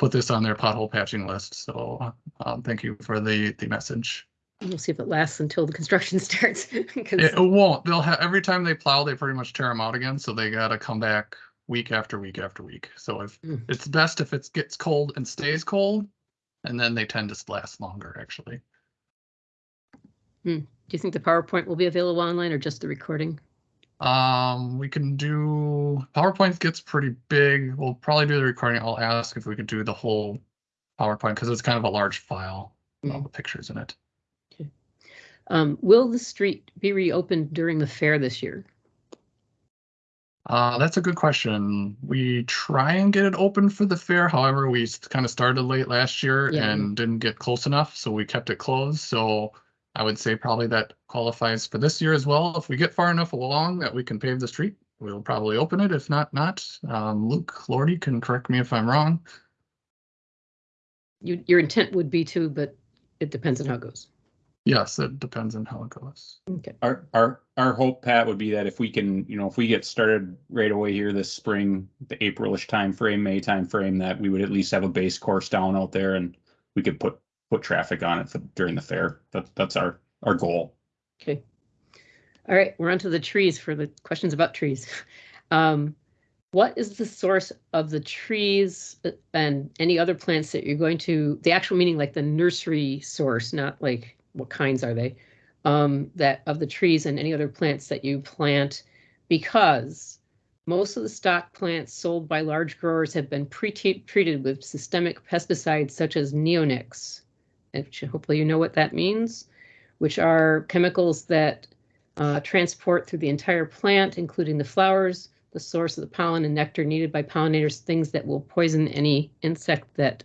put this on their pothole patching list. So, um, thank you for the, the message. We'll see if it lasts until the construction starts. 'cause- It won't. They'll have every time they plow, they pretty much tear them out again. So they gotta come back week after week after week. So if Mm. it's best if it gets cold and stays cold, and then they tend to last longer. Actually, Do you think the PowerPoint will be available online or just the recording? um, we can do PowerPoint gets pretty big. We'll probably do the recording. I'll ask if we could do the whole PowerPoint because it's kind of a large file. with All Mm. the pictures in it. Um, will the street be reopened during the fair this year? Uh, that's a good question. We try and get it open for the fair. However, we kind of started late last year Yeah. and didn't get close enough, so we kept it closed. So I would say probably that qualifies for this year as well. If we get far enough along that we can pave the street, we'll probably open it. If not, not. Um, Luke Lordy can correct me if I'm wrong. You, your intent would be to, but it depends on how it goes. Yes, it depends on how it goes. Okay. Our, our, our hope, Pat, would be that if we can, you know, if we get started right away here this spring, the Aprilish timeframe, May timeframe, that we would at least have a base course down out there and we could put, put traffic on it for, during the fair. That, that's our, our goal. Okay. All right, we're on to the trees for the questions about trees. Um, what is the source of the trees uh, and any other plants that you're going to, the actual meaning like the nursery source, not like what kinds are they? Um, that of the trees and any other plants that you plant because most of the stock plants sold by large growers have been pre-treated with systemic pesticides such as neonics. Which hopefully you know what that means, which are chemicals that uh, transport through the entire plant, including the flowers, the source of the pollen and nectar needed by pollinators, things that will poison any insect that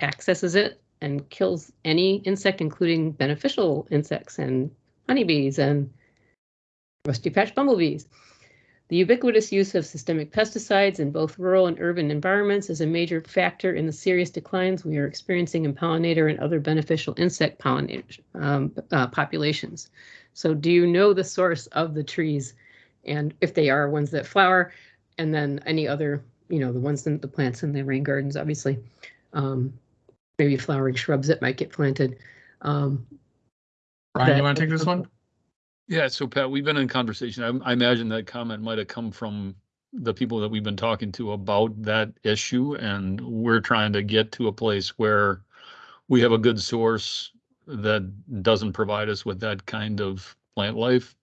accesses it and kills any insect, including beneficial insects and honeybees and rusty patch bumblebees. The ubiquitous use of systemic pesticides in both rural and urban environments is a major factor in the serious declines we are experiencing in pollinator and other beneficial insect pollinators um, uh, populations. So do you know the source of the trees and if they are ones that flower and then any other, you know, the ones in the plants in the rain gardens, obviously. Um, maybe flowering shrubs that might get planted. Um, Brian, that- you want to take this one? Yeah, so Pat, we've been in conversation. I, I imagine that comment might have come from the people that we've been talking to about that issue, and we're trying to get to a place where we have a good source that doesn't provide us with that kind of plant life.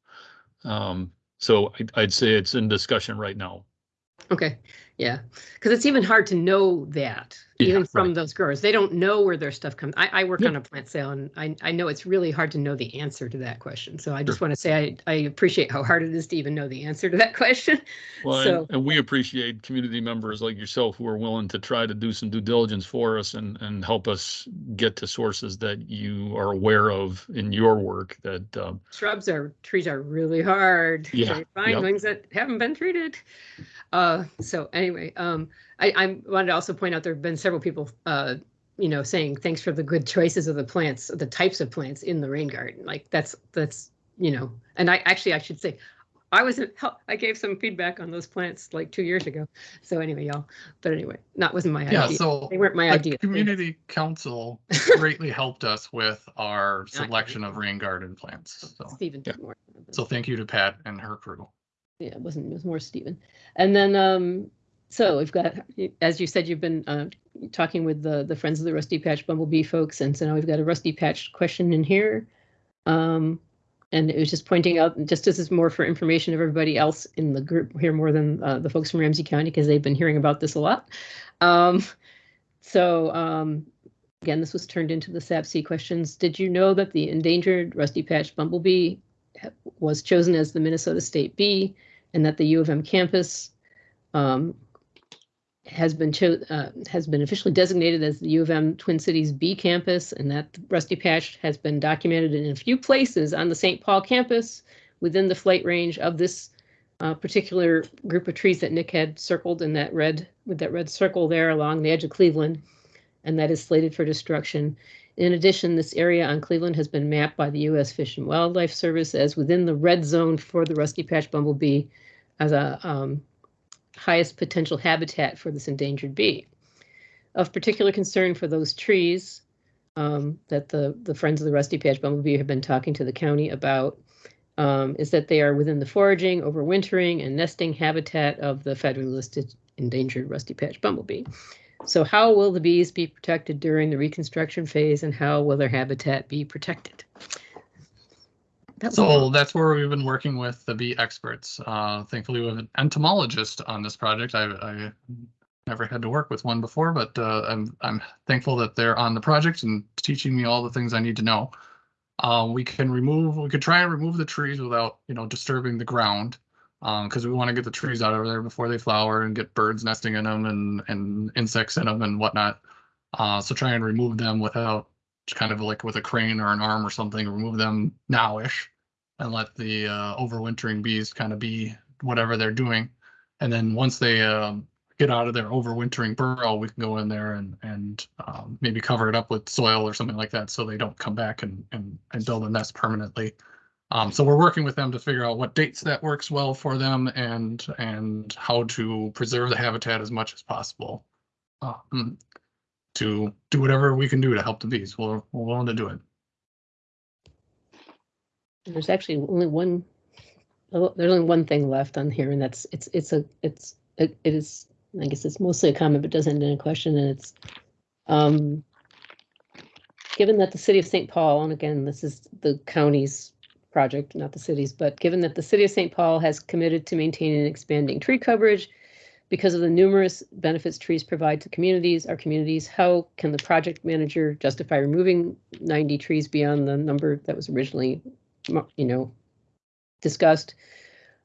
Um, So I'd, I'd say it's in discussion right now. Okay, yeah, because it's even hard to know that, Yeah, even from right. those growers. They don't know where their stuff comes. I, I work Yeah. on a plant sale and I, I know it's really hard to know the answer to that question. So I just want to say I, I appreciate how hard it is to even know the answer to that question. Well, So- and, and we appreciate community members like yourself who are willing to try to do some due diligence for us and, and help us get to sources that you are aware of in your work that, um, Shrubs are, trees are really hard. Yeah, to Find yep. things that haven't been treated. Uh, so anyway, um, I, I wanted to also point out there have been several people, uh, you know, saying thanks for the good choices of the plants, the types of plants in the rain garden. Like that's, that's, you know, and I actually, I should say, I was, I gave some feedback on those plants like two years ago. So anyway, y'all, but anyway, that wasn't my Yeah, idea. so They weren't my the idea. community council greatly helped us with our selection of rain garden plants. So, Stephen Yeah. so thank you to Pat and her crew. yeah, it wasn't, it was more Stephen. And then, um, so we've got, as you said, you've been, uh, talking with the, the Friends of the Rusty Patch Bumblebee folks, and so now we've got a Rusty Patch question in here. Um, and it was just pointing out, just this is more for information of everybody else in the group here, more than, uh, the folks from Ramsey County, because they've been hearing about this a lot. Um, so, um, again, this was turned into the SAPC questions. Did you know that the endangered Rusty Patch Bumblebee was chosen as the Minnesota State Bee and that the U of M campus um, has been cho- uh, has been officially designated as the U of M Twin Cities Bee campus, and that Rusty Patch has been documented in a few places on the St. Paul campus within the flight range of this uh, particular group of trees that Nick had circled in that red with that red circle there along the edge of Cleveland, and that is slated for destruction. In addition, this area on Cleveland has been mapped by the U.S. Fish and Wildlife Service as within the red zone for the Rusty Patch Bumblebee as a um, highest potential habitat for this endangered bee. Of particular concern for those trees um, that the, the Friends of the Rusty Patch Bumblebee have been talking to the county about um, is that they are within the foraging, overwintering, and nesting habitat of the federally listed endangered Rusty Patch Bumblebee. So how will the bees be protected during the reconstruction phase and how will their habitat be protected? Was So that's where we've been working with the bee experts. Uh, thankfully, we have an entomologist on this project. I, I never had to work with one before, but uh, I'm I'm thankful that they're on the project and teaching me all the things I need to know. Uh, we can remove, we could try and remove the trees without, you know, disturbing the ground. Um, because we want to get the trees out of there before they flower and get birds nesting in them and and insects in them and whatnot. Uh, so try and remove them without kind of like with a crane or an arm or something, remove them nowish and let the uh, overwintering bees kind of be whatever they're doing. And then once they um, get out of their overwintering burrow, we can go in there and and um, maybe cover it up with soil or something like that, so they don't come back and and and build a nest permanently. Um, so we're working with them to figure out what dates that works well for them and and how to preserve the habitat as much as possible. Um, to do whatever we can do to help the bees. We're, we're willing to do it. There's actually only one, oh, there's only one thing left on here and that's, it's, it's a, it's, it it is, I guess it's mostly a comment, but doesn't end in a question and it's, um, given that the city of St. Paul, and again, this is the county's project, not the city's, but given that the city of St. Paul has committed to maintaining and expanding tree coverage because of the numerous benefits trees provide to communities, our communities, how can the project manager justify removing 90 trees beyond the number that was originally you know, discussed.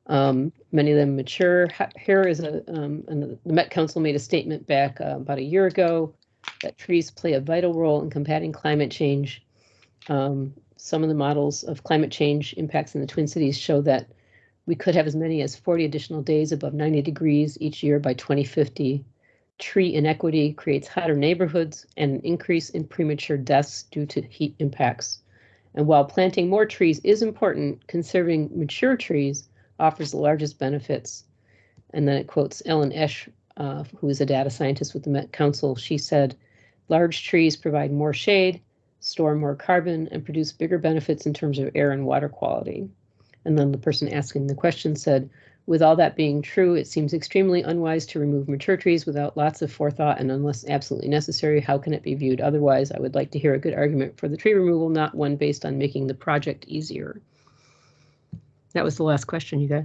Um, many of them mature. Here is a, um, the Met Council made a statement back uh, about a year ago that trees play a vital role in combating climate change. Um, some of the models of climate change impacts in the Twin Cities show that we could have as many as 40 additional days above 90 degrees each year by 2050. Tree inequity creates hotter neighborhoods and an increase in premature deaths due to heat impacts. And while planting more trees is important, conserving mature trees offers the largest benefits. And then it quotes Ellen Esch, uh, who is a data scientist with the Met Council. She said, large trees provide more shade, store more carbon, and produce bigger benefits in terms of air and water quality. And then the person asking the question said, with all that being true, it seems extremely unwise to remove mature trees without lots of forethought and unless absolutely necessary. How can it be viewed otherwise? I would like to hear a good argument for the tree removal, not one based on making the project easier. That was the last question you got.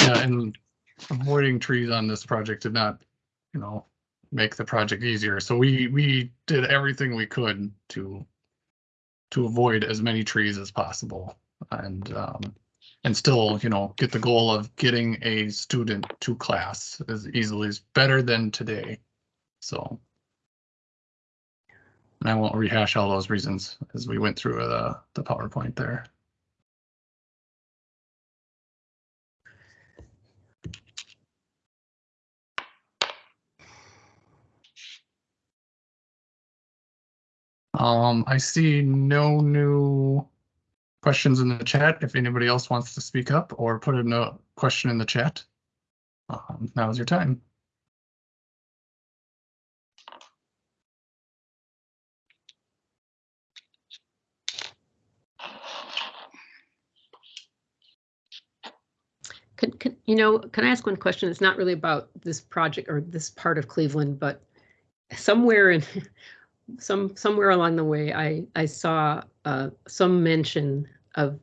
Yeah, and avoiding trees on this project did not, you know, make the project easier. So we, we did everything we could to to avoid as many trees as possible and, um, and still, you know, get the goal of getting a student to class as easily as better than today. So. And I won't rehash all those reasons as we went through the, the PowerPoint there. Um, I see no new questions in the chat. If anybody else wants to speak up or put in a question in the chat, um, is your time. Can, can, you know, can I ask one question? It's not really about this project or this part of Cleveland, but somewhere in some somewhere along the way, I I saw uh, some mention of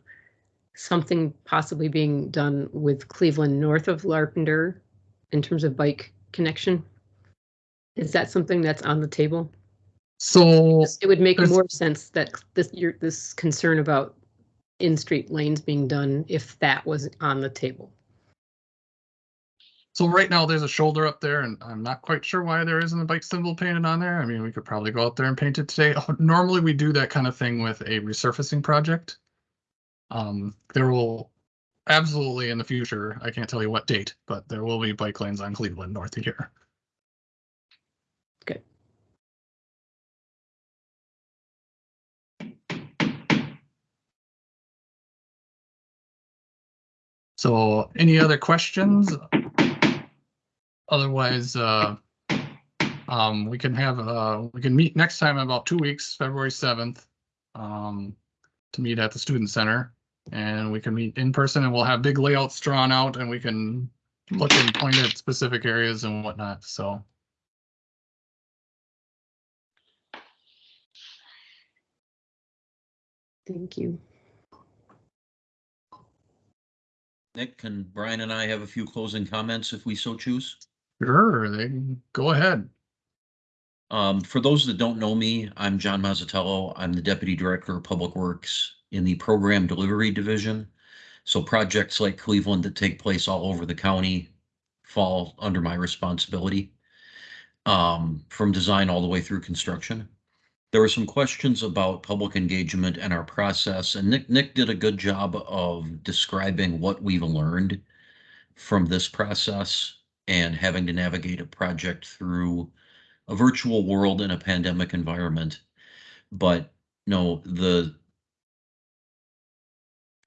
something possibly being done with Cleveland north of Larpenteur in terms of bike connection. Is that something that's on the table? So It would make more sense that this your this concern about in-street lanes being done if that was on the table. So right now there's a shoulder up there and I'm not quite sure why there isn't a bike symbol painted on there. I mean, we could probably go out there and paint it today. Normally we do that kind of thing with a resurfacing project. Um, there will absolutely in the future, I can't tell you what date, but there will be bike lanes on Cleveland north of here. Okay. So any other questions? Otherwise, uh, um, we can have, uh, we can meet next time in about two weeks, February seventh. Um, to meet at the student center and we can meet in person and we'll have big layouts drawn out and we can look and point at specific areas and whatnot, so. Thank you. Nick, can Brian and I have a few closing comments if we so choose? Sure, they can go ahead. Um, for those that don't know me, I'm John Mazzitello. I'm the Deputy Director of Public Works in the Program Delivery Division. So projects like Cleveland that take place all over the county fall under my responsibility. Um, from design all the way through construction. There were some questions about public engagement and our process, and Nick, Nick did a good job of describing what we've learned from this process and having to navigate a project through a virtual world in a pandemic environment. But no, the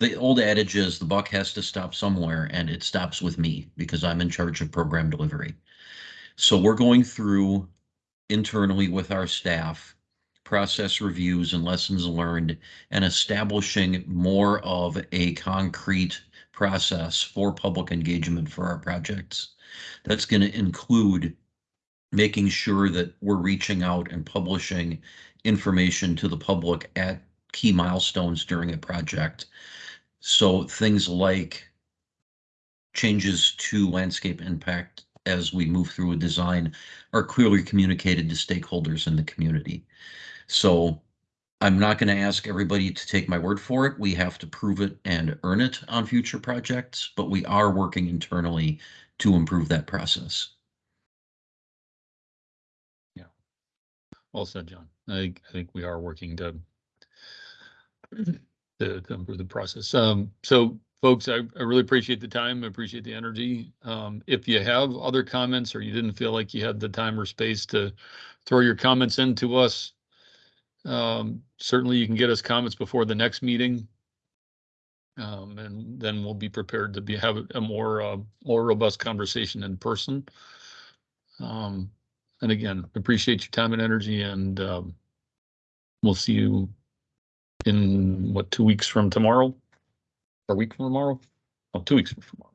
the old adage is the buck has to stop somewhere and it stops with me because I'm in charge of program delivery. So we're going through internally with our staff process reviews and lessons learned and establishing more of a concrete process for public engagement for our projects. That's going to include making sure that we're reaching out and publishing information to the public at key milestones during a project. So things like changes to landscape impact as we move through a design are clearly communicated to stakeholders in the community. So I'm not going to ask everybody to take my word for it. We have to prove it and earn it on future projects, but we are working internally to improve that process. Well said, John. I, think- I think we are working to to, to improve the process. Um, so folks, I, I really appreciate the time. I appreciate the energy. Um, if you have other comments or you didn't feel like you had the time or space to throw your comments into us, um, certainly you can get us comments before the next meeting. Um, and then we'll be prepared to be, have a more, uh, more robust conversation in person. Um, and again, appreciate your time and energy and, um, we'll see you in what, two weeks from tomorrow? Or a week from tomorrow? Oh, two weeks from tomorrow.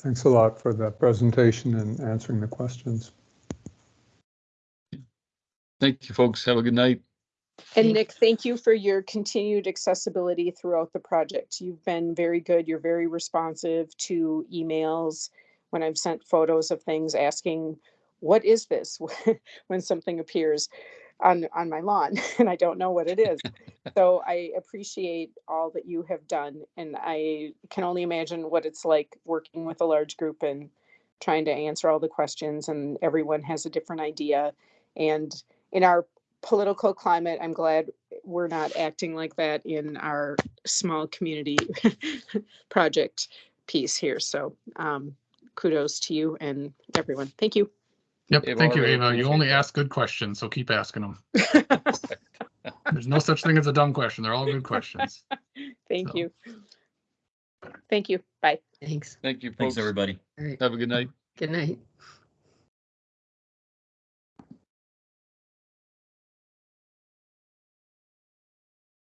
Thanks a lot for the presentation and answering the questions. Thank you, folks. Have a good night. And Nick, thank you for your continued accessibility throughout the project. You've been very good. You're very responsive to emails. When I've sent photos of things asking, what is this? When something appears on, on my lawn and I don't know what it is. So I appreciate all that you have done and I can only imagine what it's like working with a large group and trying to answer all the questions and everyone has a different idea. And in our political climate, I'm glad we're not acting like that in our small community project piece here. So um, kudos to you and everyone. Thank you. Yep, Ava, thank you, really Ava. You only ask good questions, so keep asking them. There's no such thing as a dumb question. They're all good questions. Thank So. you. Thank you. Bye. Thanks. Thank you, folks. Thanks, everybody. All right. Have a good night. Good night.